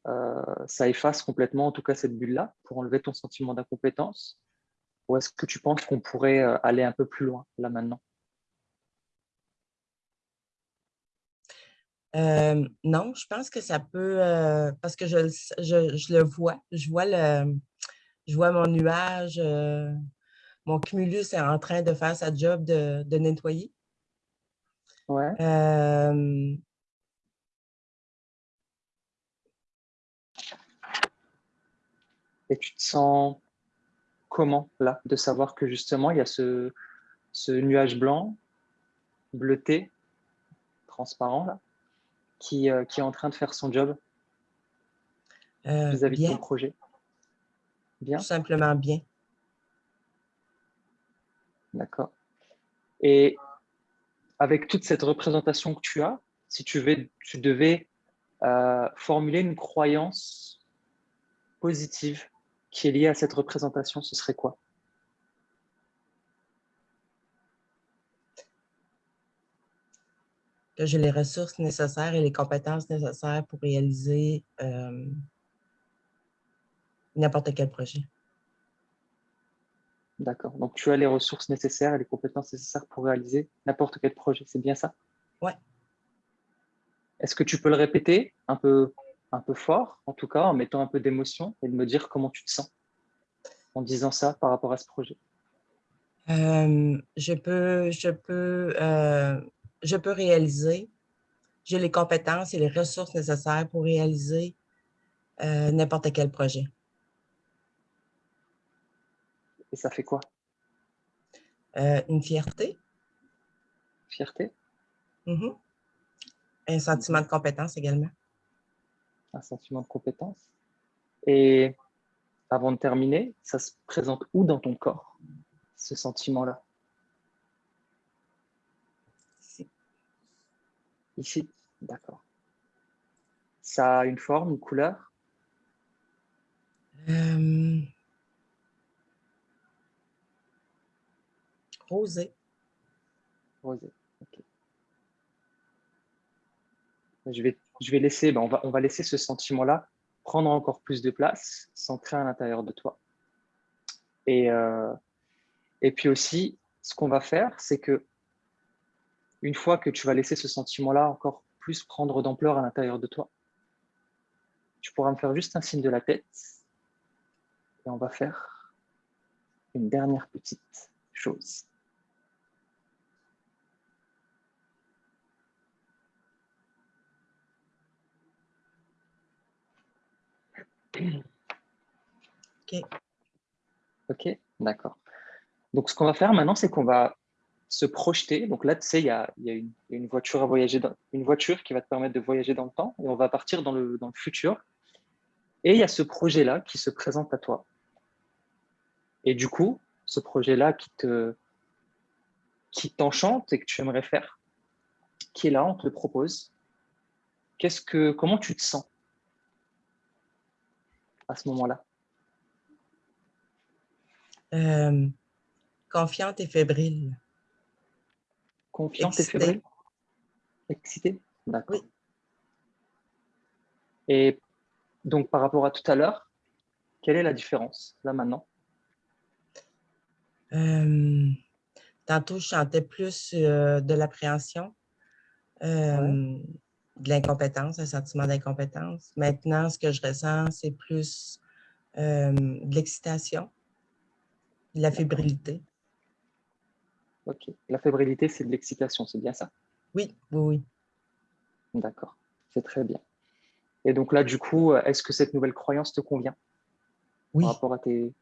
euh, ça efface complètement, en tout cas cette bulle-là, pour enlever ton sentiment d'incompétence? Ou est-ce que tu penses qu'on pourrait euh, aller un peu plus loin là maintenant?
Euh, non, je pense que ça peut, euh, parce que je, le s- je, je le vois, je vois, le, je vois mon nuage, euh, mon cumulus est en train de faire sa job de, de nettoyer.
Ouais. Et tu te sens comment là, de savoir que justement il y a ce, ce nuage blanc, bleuté, transparent là, qui, euh, qui est en train de faire son job
euh,
vis-à-vis de ton projet. Bien,
tout simplement bien.
d'accord. Et avec toute cette représentation que tu as, si tu, vais, tu devais euh, formuler une croyance positive qui est liée à cette représentation, ce serait quoi?
Que j'ai les ressources nécessaires et les compétences nécessaires pour réaliser euh, n'importe quel projet.
D'accord. Donc tu as les ressources nécessaires et les compétences nécessaires pour réaliser n'importe quel projet. C'est bien ça?
Ouais.
Est-ce que tu peux le répéter un peu, un peu fort, en tout cas, en mettant un peu d'émotion et de me dire comment tu te sens en disant ça par rapport à ce projet?
Euh, je peux, je peux, euh, je peux réaliser. J'ai les compétences et les ressources nécessaires pour réaliser euh, n'importe quel projet.
Et ça fait quoi?
Euh, une fierté,
Fierté?
Mhm. un sentiment de compétence également.
Un sentiment de compétence Et avant de terminer, ça se présente où dans ton corps, ce sentiment-là?
Ici
D'accord. Ça a une forme, une couleur?
Euh, rosé.
Rosé. ok. Je vais, je vais laisser, ben, on, va, on va laisser ce sentiment-là prendre encore plus de place, s'ancrer à l'intérieur de toi. Et, euh, et puis aussi, ce qu'on va faire, c'est que une fois que tu vas laisser ce sentiment-là encore plus prendre d'ampleur à l'intérieur de toi, tu pourras me faire juste un signe de la tête et on va faire une dernière petite chose.
OK.
Ok, d'accord. Donc, ce qu'on va faire maintenant, c'est qu'on va se projeter. Donc là, tu sais, il y a, une, voiture à voyager, une voiture qui va te permettre de voyager dans le temps, et on va partir dans le, dans le futur. Et il y a ce projet-là qui se présente à toi. Et du coup, ce projet-là qui te qui t'enchante et que tu aimerais faire, qui est là, on te le propose. Qu'est-ce que, comment tu te sens à ce moment-là?
Euh, confiante et fébrile.
Confiante et
Excitée.
fébrile Excité D'accord.
Oui.
Et donc, par rapport à tout à l'heure, quelle est la différence, là, maintenant?
Euh, tantôt, je sentais plus euh, de l'appréhension, euh, de l'incompétence, un sentiment d'incompétence. Maintenant, ce que je ressens, c'est plus euh, de l'excitation, de la fébrilité.
Ok. La fébrilité, c'est de l'excitation, c'est bien ça
Oui, oui, oui.
D'accord. C'est très bien. Et donc là, du coup, est-ce que cette nouvelle croyance te convient
Oui,
par rapport à tes,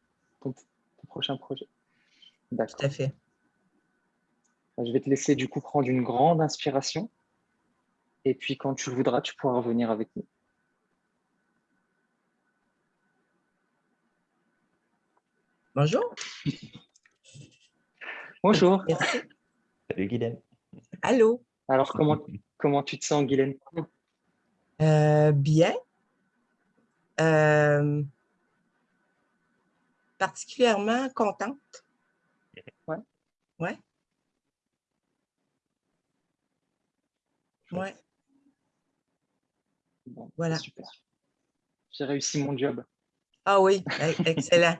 ton, ton prochain projet? D'accord.
tout à fait.
Je vais te laisser du coup prendre une grande inspiration. Et puis quand tu le voudras, tu pourras revenir avec nous.
Bonjour. <laughs>
Bonjour.
Merci.
Salut Guylaine.
Allô.
Alors, comment, <laughs> comment tu te sens, Guylaine?
Euh, bien. Euh, particulièrement contente.
Ouais.
Ouais. Ouais.
Bon,
Voilà.
Super. J'ai réussi mon job.
Ah oui, e- excellent.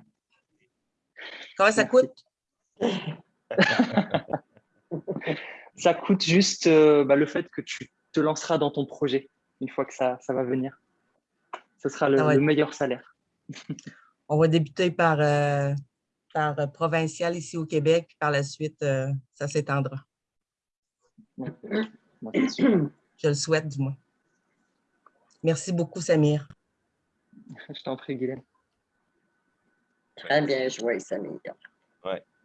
<laughs> Comment ça
Merci.
coûte? <laughs>
Ça coûte juste euh, bah, le fait que tu te lanceras dans ton projet une fois que ça, ça va venir. Ce sera le,
Ah ouais.
le meilleur salaire. <laughs>
On va débuter par, euh, par euh, provincial ici au Québec, puis par la suite, euh, ça s'étendra. <clears throat> Je le souhaite, du moins. Merci beaucoup, Samir.
Je t'en prie, Guylaine.
Très bien joué, Samir.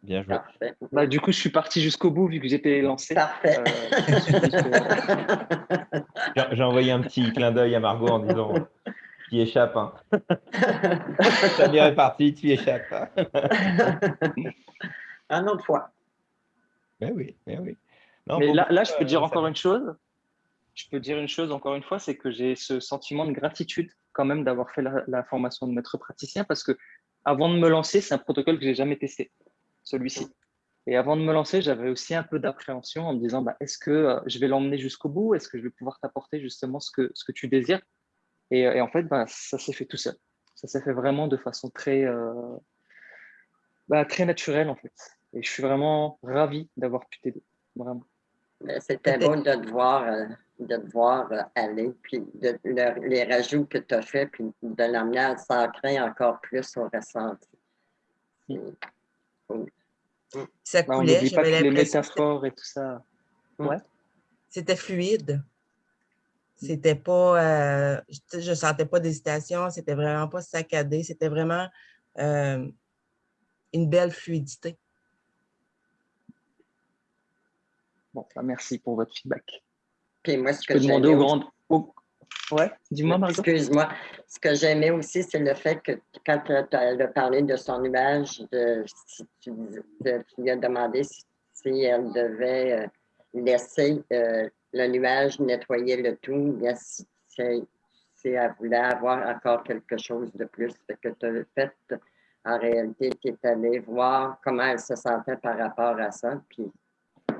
Bien joué.
Parfait.
Bah, du coup, je suis parti jusqu'au bout vu que j'étais lancé.
Parfait.
Euh, <laughs>
J'ai j'ai envoyé un petit clin d'œil à Margot en disant <laughs> Tu y échappes. Hein. <laughs> Samir est parti, tu y échappes. hein.
Un autre fois.
Ben oui, ben oui. Non,
Mais là, je peux
euh,
dire
ça
encore
va.
une chose. Je peux dire une chose encore une fois, c'est que j'ai ce sentiment de gratitude quand même d'avoir fait la, la formation de maître praticien parce que avant de me lancer, c'est un protocole que j'ai jamais testé, celui-ci. Et avant de me lancer, j'avais aussi un peu d'appréhension en me disant, bah, est-ce que euh, je vais l'emmener jusqu'au bout? Est-ce que je vais pouvoir t'apporter justement ce que, ce que tu désires? Et, et en fait, bah, ça s'est fait tout seul. Ça s'est fait vraiment de façon très, euh, bah, très naturelle en fait. Et je suis vraiment ravi d'avoir pu t'aider, vraiment.
Mais C'était beau de te voir, euh, de te voir euh, aller, puis de, le- les rajouts que tu as faits, puis de l'amener à s'ancrer encore plus au ressenti.
Ça
Bah,
coulait,
pas
j'avais
les métaphores et tout ça.
c'était fluide. C'était pas, euh, je, sentais pas d'hésitation, c'était vraiment pas saccadé, c'était vraiment euh, une belle fluidité.
Bon, bah, merci pour votre feedback.
Puis moi, ce
Je
que
peux demander aux grandes. aux- Ouais, dis-moi, Margot.
Excuse-moi. Ce que j'aimais aussi, c'est le fait que quand tu as parlé de son nuage, de, si tu, dis- de- tu lui as demandé si, si elle devait euh, laisser euh, le nuage nettoyer le tout, bien si, si- si elle voulait avoir encore quelque chose de plus. Que tu as fait, en réalité, tu es allé voir comment elle se sentait par rapport à ça, puis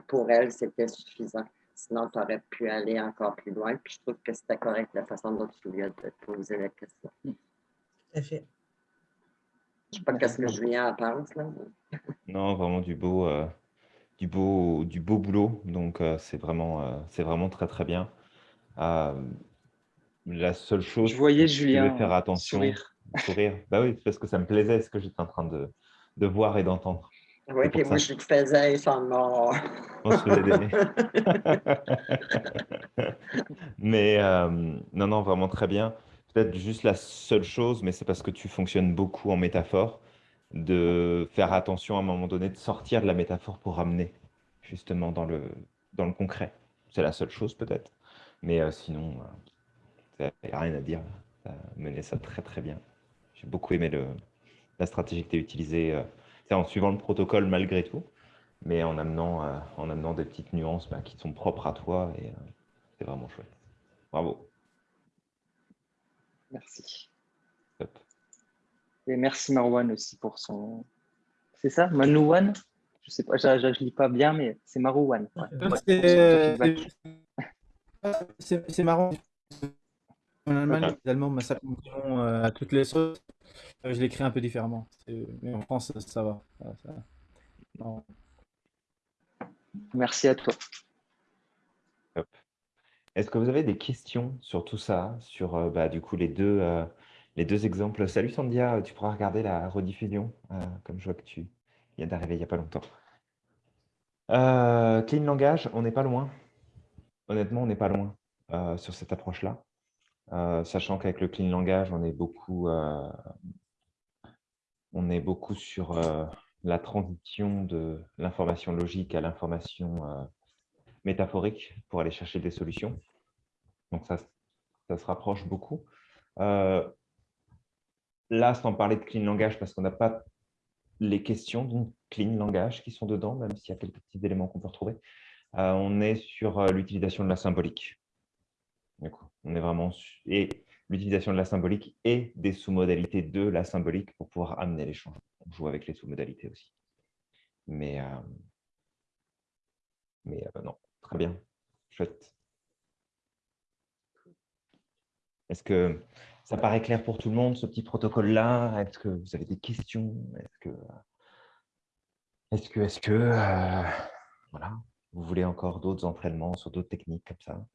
pour elle, c'était suffisant. Sinon, tu aurais pu aller encore plus loin. Puis je trouve que c'était correct la façon dont tu lui as posé la question.
Tout à fait.
Je ne sais pas qu'est-ce que Julien en pense. Là. <laughs>
Non, vraiment du beau, euh, du beau, du beau boulot. Donc, euh, c'est vraiment, euh, c'est vraiment très, très bien. Euh, la seule chose,
Je voyais
je
Julien
devais faire attention,
sourire.
sourire. Bah oui, parce que ça me plaisait ce que j'étais en train de, de voir et d'entendre.
Oui,
C'est
puis moi, je te faisais sans mort.
On se faisait mais euh, non, non, vraiment très bien. Peut-être juste la seule chose, mais c'est parce que tu fonctionnes beaucoup en métaphore. de faire attention à un moment donné, de sortir de la métaphore pour ramener justement dans le, dans le concret. C'est la seule chose peut-être, mais euh, sinon, il n'y a rien à dire. Tu as mené ça très très bien. J'ai beaucoup aimé le, la stratégie que tu as utilisée, euh, en suivant le protocole malgré tout, mais en amenant, euh, en amenant des petites nuances bah, qui sont propres à toi, et c'est vraiment chouette. Bravo.
Merci.
Top.
Et merci Marwan aussi pour son. C'est ça, Manouwan? Je sais pas, je ne lis pas bien, mais c'est Marouane. Ouais.
C'est marrant. En Allemagne, les Allemands massacrent euh, à toutes les sauces. Euh, Je l'écris un peu différemment. Mais en France, ça va. Ça- ça- non.
Merci à toi.
Est-ce que vous avez des questions sur tout ça, sur euh, bah, du coup les deux, euh, les deux exemples? Salut Sandia, tu pourras regarder la rediffusion, euh, comme je vois que tu viens d'arriver il n'y a pas longtemps. Euh, clean langage, on n'est pas loin. Honnêtement, on n'est pas loin euh, sur cette approche-là. Euh, sachant qu'avec le clean langage, on est beaucoup, euh, on est beaucoup sur euh, la transition de l'information logique à l'information métaphorique pour aller chercher des solutions. Donc ça, ça se rapproche beaucoup. Euh, là, sans parler de clean langage, parce qu'on n'a pas les questions d'une clean langage qui sont dedans, même s'il y a quelques petits éléments qu'on peut retrouver. On est sur l'utilisation de la symbolique. On est vraiment et l'utilisation de la symbolique et des sous-modalités de la symbolique pour pouvoir amener les changements. On joue avec les sous-modalités aussi. Mais, euh, mais euh, non, très bien, chouette. Est-ce que ça paraît clair pour tout le monde, ce petit protocole-là? Est-ce que vous avez des questions? Est-ce que, est-ce que, est-ce que, euh, voilà, vous voulez encore d'autres entraînements sur d'autres techniques comme ça?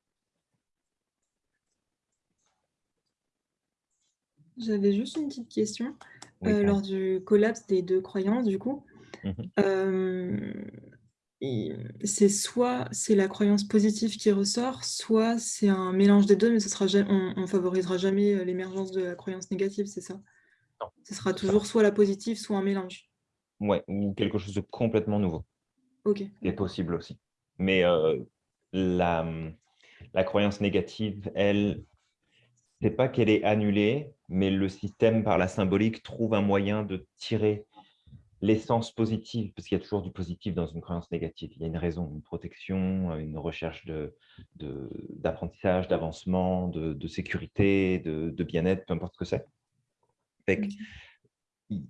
J'avais juste une petite question.
Oui,
Euh, lors du collapse des deux croyances, du coup,
Mhm.
euh, c'est soit c'est la croyance positive qui ressort, soit c'est un mélange des deux, mais ce sera on, on favorisera jamais euh, l'émergence de la croyance négative, c'est ça?
Non,
Ce sera
c'est ça.
toujours soit la positive, soit un mélange?
Ouais, ou quelque chose de complètement nouveau.
Ok.
est possible aussi. Mais euh, la, la croyance négative, elle, c'est pas qu'elle est annulée, mais le système, par la symbolique, trouve un moyen de tirer l'essence positive, parce qu'il y a toujours du positif dans une croyance négative. Il y a une raison, une protection, une recherche de- de- d'apprentissage, d'avancement, de, de sécurité, de, bien-être, peu importe ce que c'est. Il-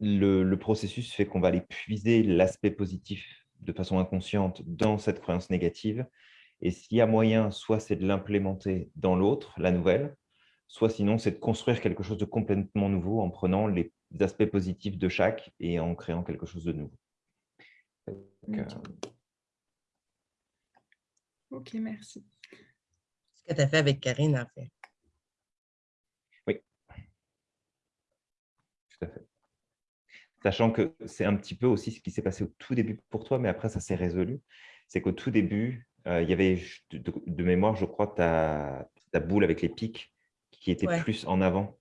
le, le processus fait qu'on va aller puiser l'aspect positif de façon inconsciente dans cette croyance négative. Et s'il y a moyen, soit c'est de l'implémenter dans l'autre, la nouvelle, soit sinon c'est de construire quelque chose de complètement nouveau en prenant les aspects positifs de chaque et en créant quelque chose de nouveau. Donc, euh,
Ok, merci.
Ce que tu as fait avec Karine, en fait.
Tout à fait. Sachant que c'est un petit peu aussi ce qui s'est passé au tout début pour toi, mais après ça s'est résolu. C'est qu'au tout début, euh, il y avait de, de- de mémoire, je crois, ta, ta boule avec les pics qui était
Ouais.
plus en avant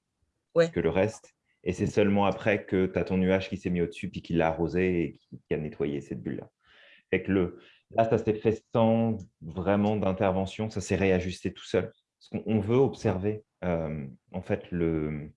Ouais.
que le reste. Et c'est seulement après que tu as ton nuage qui s'est mis au-dessus, puis qui l'a arrosé et qui, qui a nettoyé cette bulle-là. Fait que le, là, ça s'est fait sans vraiment d'intervention, ça s'est réajusté tout seul. Parce qu'on on veut observer euh, en fait le,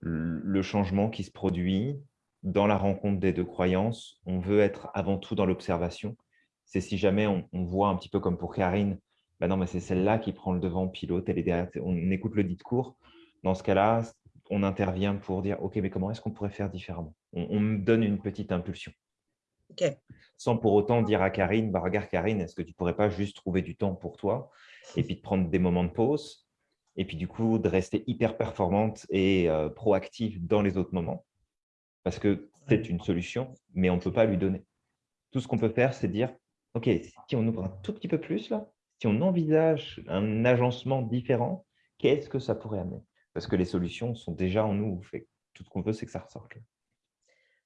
le changement qui se produit dans la rencontre des deux croyances. On veut être avant tout dans l'observation. C'est si jamais on, on voit un petit peu comme pour Karine, bah non, mais c'est celle-là qui prend le devant, pilote, elle est derrière, on écoute le discours. Dans ce cas-là, on intervient pour dire, OK, mais comment est-ce qu'on pourrait faire différemment? On, on me donne une petite impulsion.
OK.
Sans pour autant dire à Karine, bah, regarde Karine, est-ce que tu pourrais pas juste trouver du temps pour toi et puis de prendre des moments de pause et puis du coup de rester hyper performante et euh, proactive dans les autres moments? Parce que c'est une solution, mais on ne peut pas lui donner. Tout ce qu'on peut faire, c'est dire, OK, si on ouvre un tout petit peu plus là, si on envisage un agencement différent, qu'est-ce que ça pourrait amener? Parce que les solutions sont déjà en nous. Fait tout ce qu'on veut, c'est que ça ressorte. là.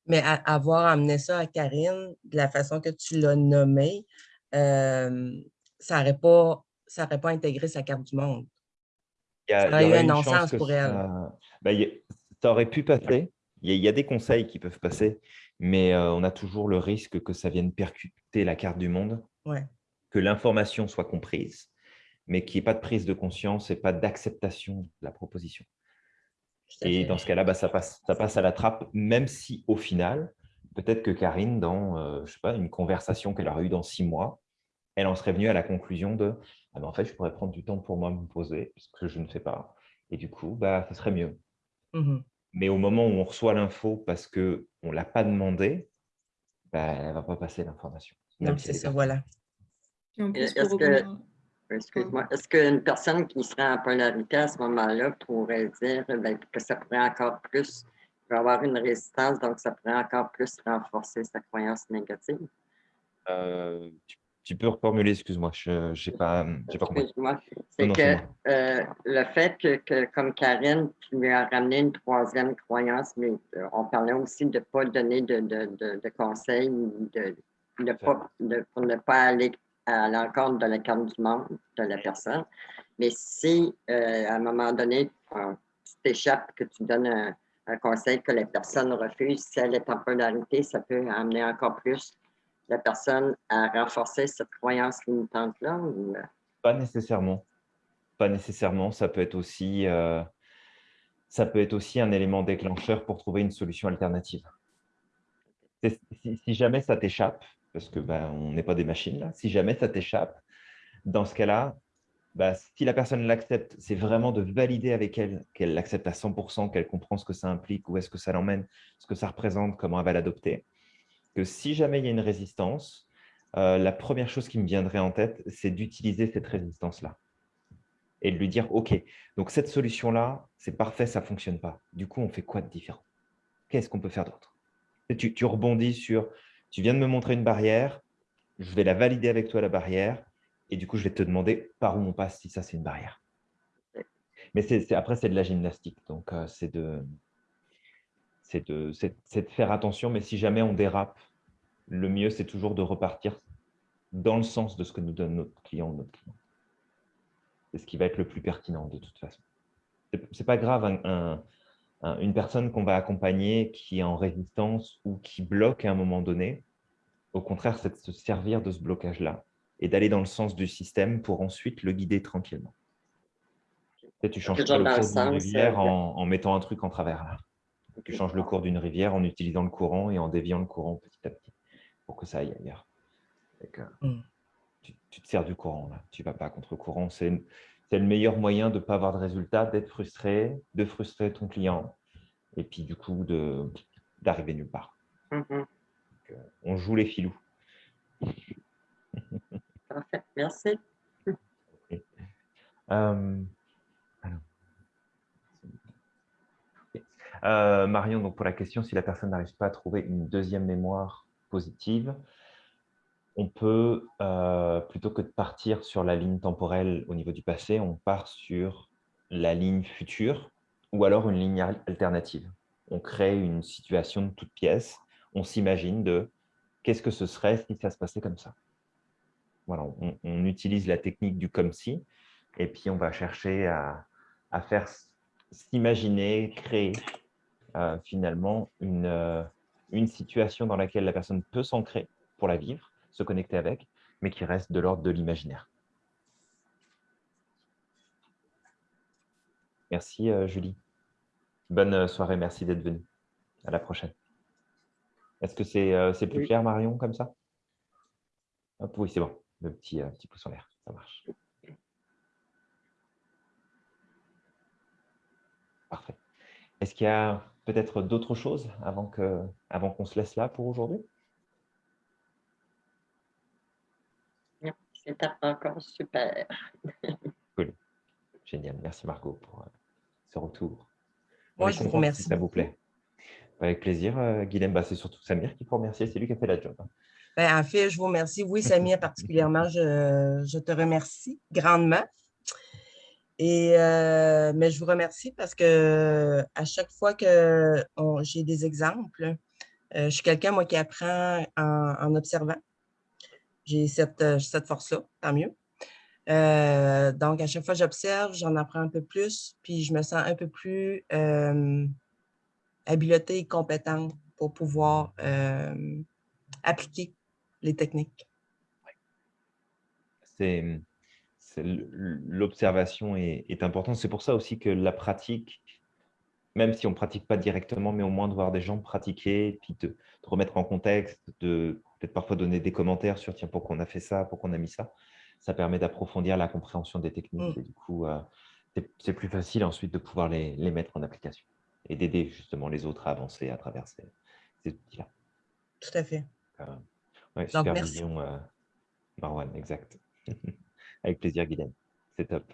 Mais à- avoir amené ça à Karine de la façon que tu l'as nommé, euh, ça n'aurait pas, ça aurait pas intégré sa carte du monde.
Il y a-
Ça
y
aurait eu un non-sens pour elle.
ça- ben, a- ça aurait pu passer, Il y, a, il y a des conseils qui peuvent passer, mais euh, on a toujours le risque que ça vienne percuter la carte du monde,
Ouais.
Que l'information soit comprise, mais qu'il n'y ait pas de prise de conscience et pas d'acceptation de la proposition. Et dans ce cas-là, bah, ça, passe, ça passe à la trappe, même si au final, peut-être que Karine, dans euh, je sais pas, une conversation qu'elle aurait eue dans six mois, elle en serait venue à la conclusion de ah, en fait, je pourrais prendre du temps pour moi me poser, ce que je ne fais pas. Et du coup, bah, ça serait mieux.
Mhm.
Mais au moment où on reçoit l'info parce qu'on ne l'a pas demandé, bah, elle ne va pas passer l'information.
Non, c'est ça, voilà.
Est-ce que- Excuse-moi. Est-ce qu'une personne qui serait en polarité à ce moment-là pourrait dire ben, que ça pourrait encore plus, il va avoir une résistance, donc ça pourrait encore plus renforcer sa croyance négative?
Euh, tu, tu peux reformuler, excuse-moi, je n'ai pas, j'ai pas compris.
C'est que euh, le fait que, que, comme Karine, tu lui as ramené une troisième croyance, mais euh, on parlait aussi de ne pas donner de, de, de, de conseils, de, de pas, de, pour ne pas aller à l'encontre de la du monde de la personne. Mais si, euh, à un moment donné, euh, tu t'échappes, que tu donnes un, conseil que la personne refuse, si elle est en polarité, ça peut amener encore plus la personne à renforcer cette croyance limitante-là. euh,
Pas nécessairement. Pas nécessairement. Ça peut être aussi, ça peut être aussi un élément déclencheur pour trouver une solution alternative. Si jamais ça t'échappe, parce que ben, on n'est pas des machines là, si jamais ça t'échappe, dans ce cas-là, bah, si la personne l'accepte, c'est vraiment de valider avec elle qu'elle l'accepte à 100%, qu'elle comprend ce que ça implique, où est-ce que ça l'emmène, ce que ça représente, comment elle va l'adopter. Que si jamais il y a une résistance, euh, la première chose qui me viendrait en tête, c'est d'utiliser cette résistance-là et de lui dire, OK, donc cette solution-là, c'est parfait, ça ne fonctionne pas. Du coup, on fait quoi de différent? Qu'est-ce qu'on peut faire d'autre? Tu rebondis sur, tu viens de me montrer une barrière, je vais la valider avec toi, la barrière, et du coup, je vais te demander par où on passe si ça, c'est une barrière. Mais après, c'est de la gymnastique, donc euh, c'est de, faire attention, mais si jamais on dérape, le mieux, c'est toujours de repartir dans le sens de ce que nous donne notre client ou notre client. C'est ce qui va être le plus pertinent de toute façon. C'est c'est pas grave, une personne qu'on va accompagner qui est en résistance ou qui bloque à un moment donné, au contraire, c'est de se servir de ce blocage-là et d'aller dans le sens du système pour ensuite le guider tranquillement. Tu sais, tu changes le
le
cours d'une rivière
euh,
en, en mettant un truc en travers. là. Tu changes le cours d'une rivière en utilisant le courant et en déviant le courant petit à petit pour que ça aille ailleurs. Fait que,
Mm.
tu, tu te sers du courant, là. tu ne vas pas contre courant. C'est c'est le meilleur moyen de ne pas avoir de résultat, d'être frustré, de frustrer ton client et puis du coup d'arriver nulle part.
mhm.
Donc, euh, on joue les filous.
Parfait. Merci.
Euh, alors. Euh, Marion, donc pour la question, si la personne n'arrive pas à trouver une deuxième mémoire positive, on peut, euh, plutôt que de partir sur la ligne temporelle au niveau du passé, on part sur la ligne future ou alors une ligne al- alternative. On crée une situation de toute pièce, on s'imagine de qu'est-ce que ce serait si ça se passait comme ça. On, utilise la technique du comme si, et puis on va chercher à, faire s'imaginer, créer euh, finalement une, euh, une situation dans laquelle la personne peut s'ancrer pour la vivre, se connecter avec, mais qui reste de l'ordre de l'imaginaire. Merci euh, Julie. Bonne euh, soirée, merci d'être venue. À la prochaine. Est-ce que c'est euh, plus
Oui.
clair Marion comme ça? Hop, Oui, c'est bon. Le petit, petit pouce en l'air, ça marche. Parfait. Est-ce qu'il y a peut-être d'autres choses avant que, avant qu'on se laisse là pour aujourd'hui?
C'était encore super. <laughs>
Génial. Merci Margot pour euh, ce retour.
Moi, je vous remercie
Si ça vous plaît. Avec plaisir, euh, Guilhem. Bah, c'est surtout Samir qui faut remercier. C'est lui qui a fait la job. hein.
Ben, en fait, je vous remercie. Oui, Samia, <laughs> particulièrement, je, je te remercie grandement. Et, euh, mais je vous remercie parce que à chaque fois que j'ai des exemples, euh, je suis quelqu'un, moi, qui apprend en, en observant. J'ai cette, euh, cette force-là, tant mieux. Euh, donc, à chaque fois j'observe, j'en apprends un peu plus, puis je me sens un peu plus euh, habileté et compétente pour pouvoir euh, appliquer les techniques.
C'est l'observation est, est importante. C'est pour ça aussi que la pratique, même si on ne pratique pas directement, mais au moins de voir des gens pratiquer, puis de, de remettre en contexte, de peut-être parfois donner des commentaires sur tiens, pourquoi on a fait ça, pourquoi on a mis ça, ça permet d'approfondir la compréhension des techniques.
Mm.
Et du coup, euh, c'est- plus facile ensuite de pouvoir les, les mettre en application et d'aider justement les autres à avancer à travers ces, ces outils-là.
Tout à fait.
Euh, ouais,
Donc, merci.
supervision, euh, Marwan, exact. <laughs> Avec plaisir, Guylaine. C'est top.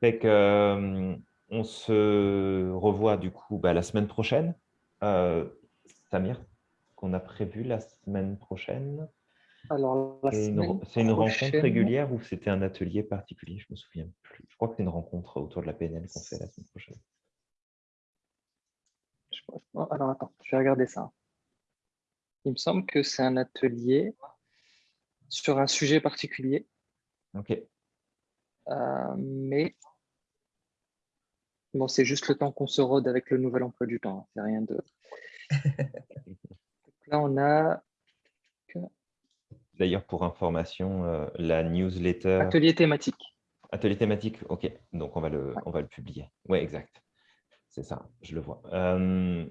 Fait que, on se revoit du coup bah, la semaine prochaine. Samir, qu'on a prévu la semaine prochaine.
Alors,
C'est une, rencontre régulière ou c'était un atelier particulier? Je me souviens plus. Je crois que c'est une rencontre autour de la PNL qu'on fait la semaine prochaine.
Je pense- oh, alors, attends, je vais regarder ça. Il me semble que c'est un atelier sur un sujet particulier,
Ok.
euh, mais bon, c'est juste le temps qu'on se rôde avec le nouvel emploi du temps. hein, C'est rien de. <laughs> Là, on a
D'ailleurs, pour information, euh, la newsletter.
atelier thématique.
Atelier thématique, ok. Donc, on va le, on va le publier. Oui, exact. C'est ça, je le vois. Euh,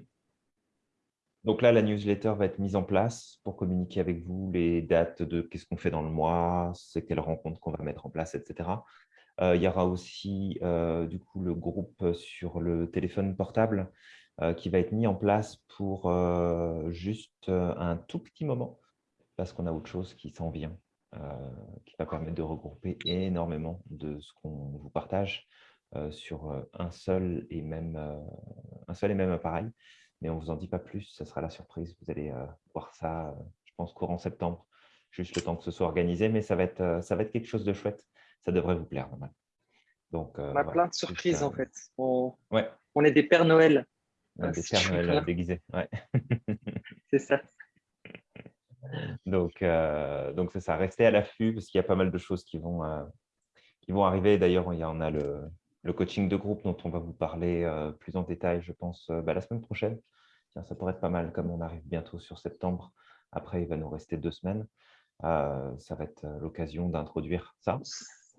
donc là, la newsletter va être mise en place pour communiquer avec vous les dates de qu'est-ce qu'on fait dans le mois, c'est quelle rencontre qu'on va mettre en place, etc. Euh, il y aura aussi euh, du coup le groupe sur le téléphone portable qui va être mis en place pour euh, juste euh, un tout petit moment parce qu'on a autre chose qui s'en vient, euh, qui va permettre de regrouper énormément de ce qu'on vous partage euh, sur euh, un seul et même euh, un seul et même appareil. Mais on ne vous en dit pas plus, ça sera la surprise. Vous allez euh, voir ça, euh, je pense, courant septembre, juste le temps que ce soit organisé, mais ça va être, euh, ça va être quelque chose de chouette. Ça devrait vous plaire, normalement. Donc, euh,
On a
voilà,
plein de surprises
euh,
en fait. On,
Ouais,
on est des Pères Noël.
Ouais,
Ah,
des Pères Noël, euh, déguisés. Ouais. <laughs>
C'est ça.
Donc, euh, donc c'est ça. Restez à l'affût parce qu'il y a pas mal de choses qui vont, euh, qui vont arriver. D'ailleurs, il y en a le, le coaching de groupe dont on va vous parler euh, plus en détail, je pense, bah, la semaine prochaine. Tiens, ça pourrait être pas mal comme on arrive bientôt sur septembre. Après, il va nous rester deux semaines. Ça va être l'occasion d'introduire ça.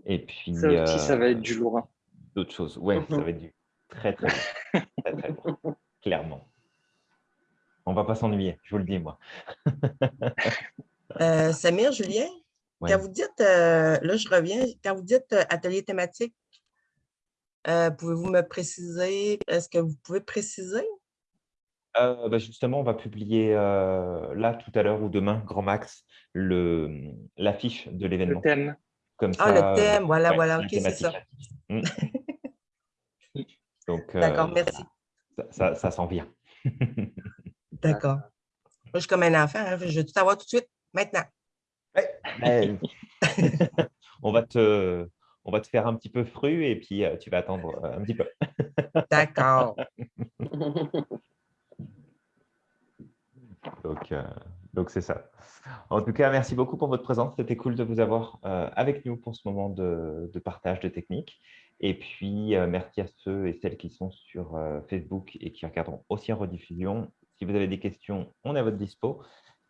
Et puis,
Ça aussi, ça va être du lourd. hein.
d'autres choses. Oui, ça <laughs> va être du très, très bien. très, très bien. <laughs> Clairement. On va pas s'ennuyer, je vous le dis, moi. <laughs>
Euh, Samir, Julien,
Ouais.
quand vous dites, euh, là je reviens, quand vous dites euh, atelier thématique, euh, pouvez-vous me préciser, est-ce que vous pouvez préciser?
Euh, bah, justement, on va publier euh, là tout à l'heure ou demain, grand max, le- l'affiche de
Le
l'événement.
thème.
Comme
Ah,
ça,
le thème, voilà,
ouais,
voilà, ok, c'est ça.
thématique. <laughs> Mm. Donc, euh,
D'accord, merci.
Ça, ça- ça s'en vient. <laughs>
D'accord. Moi, je suis comme un enfant, hein, je veux tout savoir tout de suite, maintenant.
Mais- <laughs> on, va te, on va te faire un petit peu fru et puis euh, tu vas attendre euh, un petit peu. <laughs>
D'accord.
Donc, euh, donc c'est ça. En tout cas, merci beaucoup pour votre présence. C'était cool de vous avoir euh, avec nous pour ce moment de, de partage de techniques. Et puis, euh, merci à ceux et celles qui sont sur euh, Facebook et qui regarderont aussi en rediffusion. Si vous avez des questions, on est à votre dispo.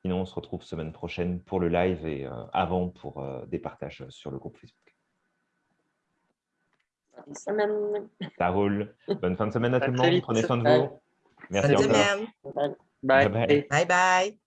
Sinon, on se retrouve semaine prochaine pour le live et euh, avant pour euh, des partages sur le groupe Facebook.
Bonne semaine.
Ça roule. Bonne fin de semaine à tout le monde. Prenez soin de vous. Merci.
Bye.
Bye bye.
Bye bye.